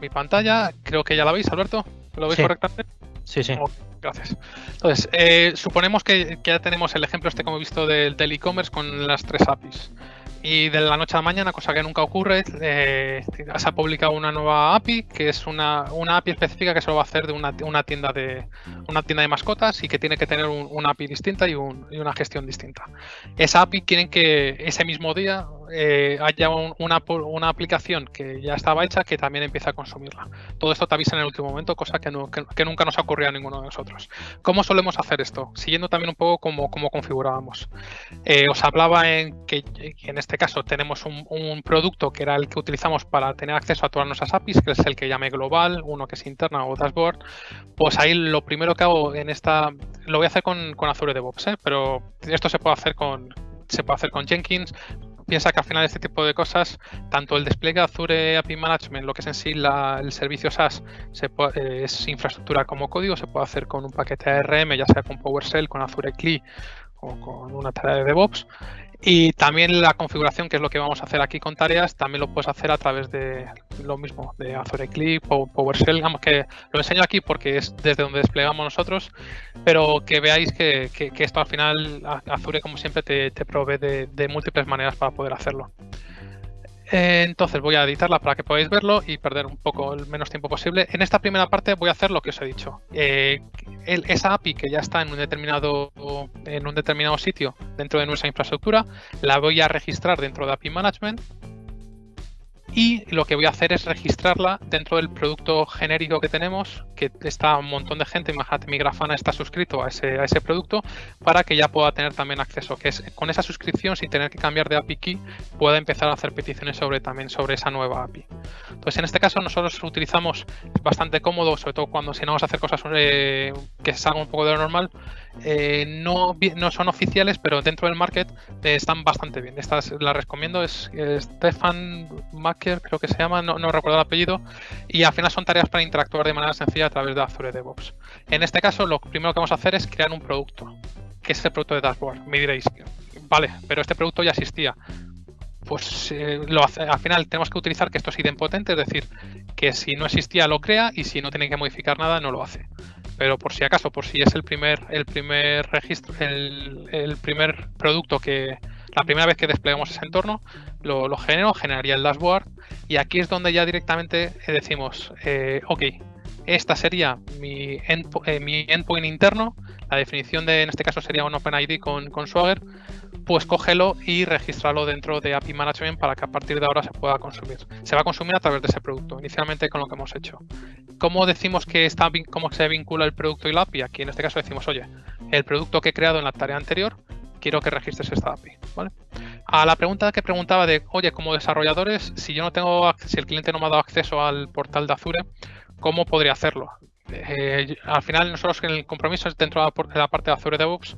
mi pantalla. Creo que ya la veis, Alberto. ¿Lo veis correctamente? Sí, sí. gracias. Entonces, eh, suponemos que, ya tenemos el ejemplo este como he visto del e-commerce con las tres APIs. Y de la noche a la mañana, cosa que nunca ocurre, eh, se ha publicado una nueva API, que es una, API específica que solo va a hacer de una, tienda de una tienda de mascotas y que tiene que tener una API distinta y, una gestión distinta. Esa API quieren que ese mismo día eh, haya una, una, aplicación que ya estaba hecha que también empiece a consumirla. Todo esto te avisa en el último momento, cosa que, nunca nos ha ocurrido a ninguno de nosotros. ¿Cómo solemos hacer esto? Siguiendo también un poco cómo, configurábamos. Eh, os hablaba en que en este este caso tenemos un, producto que era el que utilizamos para tener acceso a todas nuestras APIs, que es el que llame global, uno que es interna o dashboard, pues ahí lo primero que hago en esta, lo voy a hacer con, con Azure DevOps, ¿eh? pero esto se puede hacer con, se puede hacer con Jenkins, piensa que al final este tipo de cosas, tanto el despliegue de Azure API Management, lo que es en sí el servicio SaaS, se es infraestructura como código, se puede hacer con un paquete ARM, ya sea con PowerShell, con Azure CLI o con una tarea de DevOps. Y también la configuración, que es lo que vamos a hacer aquí con tareas, también lo puedes hacer a través de lo mismo, de Azure Clip o PowerShell. Digamos que lo enseño aquí porque es desde donde desplegamos nosotros, pero que veáis que, esto al final, Azure como siempre te, provee de múltiples maneras para poder hacerlo. Eh, entonces voy a editarla para que podáis verlo y perder un poco el menos tiempo posible. En esta primera parte voy a hacer lo que os he dicho. Eh, esa API que ya está en un determinado en un determinado sitio dentro de nuestra infraestructura, la voy a registrar dentro de API Management y lo que voy a hacer es registrarla dentro del producto genérico que tenemos, que está un montón de gente, imagínate mi grafana está suscrito a ese, producto, para que ya pueda tener también acceso, que es con esa suscripción sin tener que cambiar de API key, pueda empezar a hacer peticiones sobre también sobre esa nueva API. Entonces en este caso nosotros utilizamos bastante cómodo, sobre todo cuando si no vamos a hacer cosas eh, que salgan un poco de lo normal, eh, no, no son oficiales, pero dentro del market eh, están bastante bien. Estas las recomiendo, es Stefan Macker, creo que se llama, no, recuerdo el apellido, y al final son tareas para interactuar de manera sencilla a través de Azure DevOps. En este caso, lo primero que vamos a hacer es crear un producto, que es el producto de Dashboard. Me diréis, vale, pero este producto ya existía pues eh, al final tenemos que utilizar que esto es idempotente, es decir, que si no existía lo crea y si no tiene que modificar nada no lo hace pero por si acaso, por si es el primer, el primer registro, el, primer producto que la primera vez que desplegamos ese entorno, lo, genero, generaría el dashboard y aquí es donde ya directamente decimos, eh, ok, esta sería mi, eh, mi endpoint interno, la definición de, en este caso sería un OpenID con, con Swagger, pues cógelo y registrarlo dentro de API Management para que a partir de ahora se pueda consumir. Se va a consumir a través de ese producto, inicialmente con lo que hemos hecho. ¿Cómo decimos que está, cómo se vincula el producto y la API? Aquí en este caso decimos, oye, el producto que he creado en la tarea anterior, quiero que registres esta API. A la pregunta que preguntaba de, oye, como desarrolladores, si yo no tengo, si el cliente no me ha dado acceso al portal de Azure, ¿cómo podría hacerlo? Eh, al final nosotros el compromiso dentro de la parte de Azure DevOps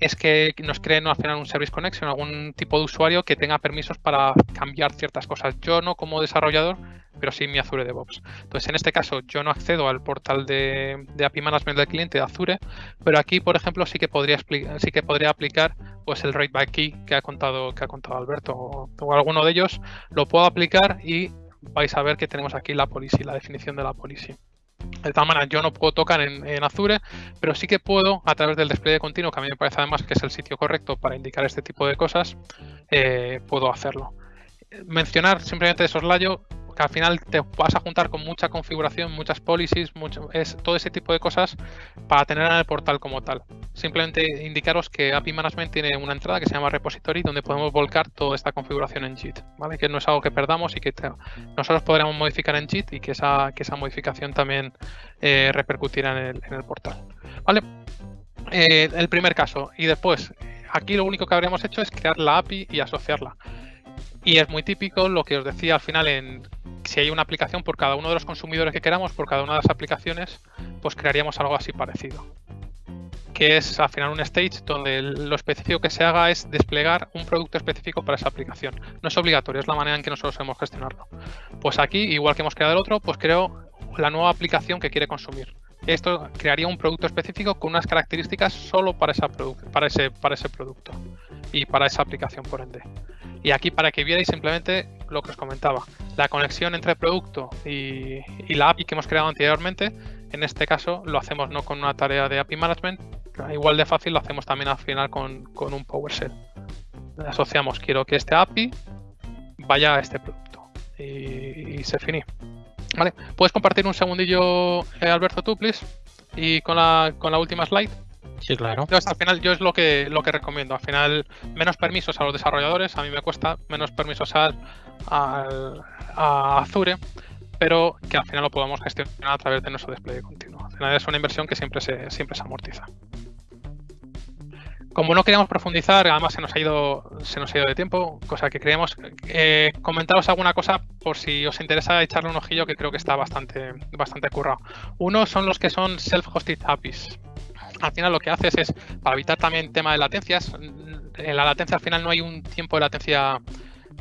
es que nos creen al final un Service Connection, algún tipo de usuario que tenga permisos para cambiar ciertas cosas. Yo no como desarrollador, pero sí mi Azure DevOps. Entonces, en este caso, yo no accedo al portal de, API Management del cliente de Azure, pero aquí, por ejemplo, sí que podría, sí que podría aplicar pues el Rate by Key que ha contado, que ha contado Alberto o, o alguno de ellos. Lo puedo aplicar y vais a ver que tenemos aquí la policy, la definición de la policy. De tal manera, yo no puedo tocar en, Azure, pero sí que puedo, a través del despliegue continuo, que a mí me parece además que es el sitio correcto para indicar este tipo de cosas, eh, puedo hacerlo. Mencionar simplemente de soslayo que al final te vas a juntar con mucha configuración, muchas policies, mucho, es, todo ese tipo de cosas para tener en el portal como tal. Simplemente indicaros que API Management tiene una entrada que se llama Repository donde podemos volcar toda esta configuración en JIT, ¿vale? Que no es algo que perdamos y que nosotros podremos modificar en JIT y que esa, modificación también eh, repercutirá en el, en el, portal, ¿vale? Eh, el primer caso y después aquí lo único que habríamos hecho es crear la API y asociarla. Y es muy típico lo que os decía al final en si hay una aplicación por cada uno de los consumidores que queramos, por cada una de las aplicaciones, pues crearíamos algo así parecido. Que es al final un stage donde lo específico que se haga es desplegar un producto específico para esa aplicación. No es obligatorio, es la manera en que nosotros hemos gestionarlo. Pues aquí, igual que hemos creado el otro, pues creo la nueva aplicación que quiere consumir. Esto crearía un producto específico con unas características solo para, esa para, ese, para ese producto y para esa aplicación por ende. Y aquí para que vierais simplemente lo que os comentaba, la conexión entre producto y, la API que hemos creado anteriormente, en este caso lo hacemos no con una tarea de API Management, igual de fácil lo hacemos también al final con, un PowerShell. Asociamos, quiero que este API vaya a este producto y, se finí. Vale, ¿puedes compartir un segundillo, eh, Alberto, tú, please? Y con la, con la última slide. Sí, claro. al final yo es lo que, lo que recomiendo. Al final, menos permisos a los desarrolladores. A mí me cuesta menos permisos a, a, Azure, pero que al final lo podamos gestionar a través de nuestro despliegue continuo. Al final es una inversión que siempre se, siempre se amortiza. Como no queríamos profundizar, además se nos ha ido, se nos ha ido de tiempo, cosa que creemos, eh, comentaros alguna cosa por si os interesa echarle un ojillo que creo que está bastante, bastante currado. Uno son los que son self-hosted APIs al final lo que haces es, para evitar también tema de latencias, en la latencia al final no hay un tiempo de latencia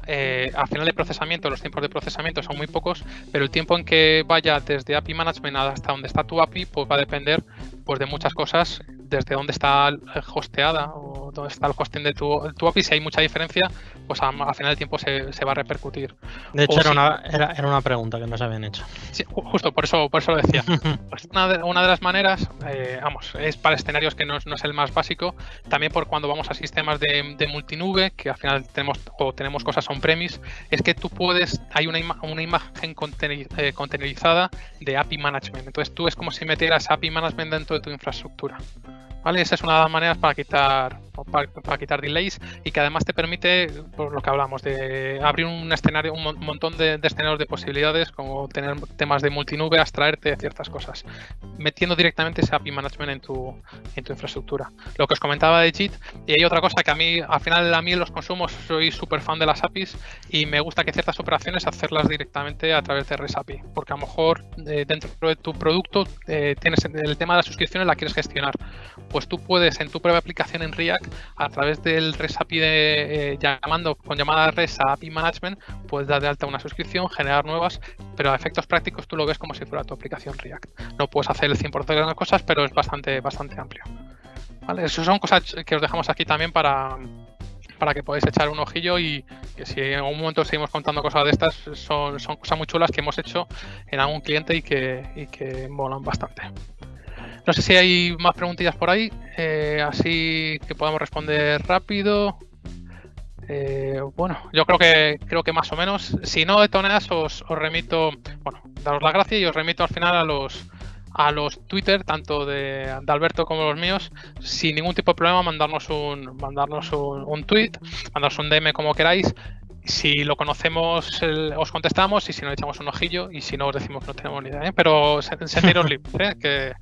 eh, al final de procesamiento, los tiempos de procesamiento son muy pocos, pero el tiempo en que vaya desde API Management hasta donde está tu API, pues va a depender pues, de muchas cosas, desde dónde está hosteada o dónde está el hosting de tu, tu API. Si hay mucha diferencia, pues al final del tiempo se, va a repercutir. De hecho, era, una, era, una, pregunta que nos habían hecho. Sí, justo, por eso, por eso lo decía. Pues una, de, una, de, las maneras, eh, vamos, es para escenarios que no, es el más básico, también por cuando vamos a sistemas de, de multinube, que al final tenemos o tenemos cosas on-premise, es que tú puedes, hay una, una imagen eh, contenerizada de API Management. Entonces tú es como si metieras API Management dentro de tu infraestructura. ¿Vale? Esa es una de las maneras para quitar, para, quitar delays y que además te permite, por lo que hablamos, de abrir un escenario, un montón de, escenarios de posibilidades, como tener temas de multinube, abstraerte ciertas cosas, metiendo directamente ese API management en tu, en tu infraestructura. Lo que os comentaba de JIT, y hay otra cosa que a mí, al final, a mí en los consumos soy súper fan de las APIs y me gusta que ciertas operaciones hacerlas directamente a través de REST API, porque a lo mejor eh, dentro de tu producto eh, tienes el tema de las suscripciones, la quieres gestionar pues tú puedes en tu propia aplicación en React, a través del REST API de, eh, llamando con llamada REST a API Management, puedes dar de alta una suscripción, generar nuevas, pero a efectos prácticos tú lo ves como si fuera tu aplicación React. No puedes hacer el 100% de las cosas, pero es bastante, bastante amplio. ¿Vale? Esas son cosas que os dejamos aquí también para, para que podáis echar un ojillo y que si en algún momento seguimos contando cosas de estas, son, son cosas muy chulas que hemos hecho en algún cliente y que, y que molan bastante. No sé si hay más preguntillas por ahí, eh, así que podamos responder rápido. Eh, bueno, yo creo que creo que más o menos. Si no, de todas os, os remito, bueno, daros las gracias y os remito al final a los a los Twitter, tanto de, Alberto como los míos, sin ningún tipo de problema, mandarnos un mandarnos un, un tweet, mandarnos un DM como queráis si lo conocemos, os contestamos y si no, echamos un ojillo y si no, os decimos que no tenemos ni idea. ¿eh? Pero sentiros libres, ¿eh? que,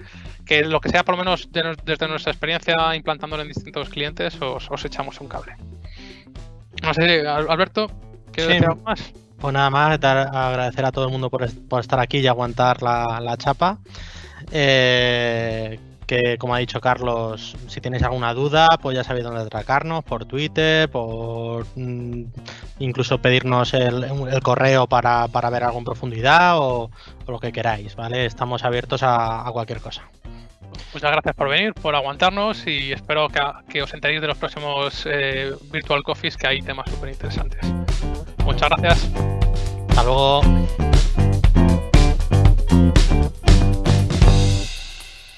que, lo que sea, por lo menos desde nuestra experiencia implantándolo en distintos clientes, os, echamos un cable. No sé, Alberto, ¿qué decir algo más? Pues nada más, agradecer a todo el mundo por, estar aquí y aguantar la, la chapa. Eh, que como ha dicho Carlos, si tenéis alguna duda, pues ya sabéis dónde atracarnos, por Twitter, por mm, incluso pedirnos el, correo para, ver algo en profundidad o, lo que queráis, ¿vale? Estamos abiertos a, cualquier cosa. Muchas gracias por venir, por aguantarnos y espero que, os enteréis de los próximos eh, Virtual Coffees que hay temas súper interesantes. Muchas gracias. Hasta luego.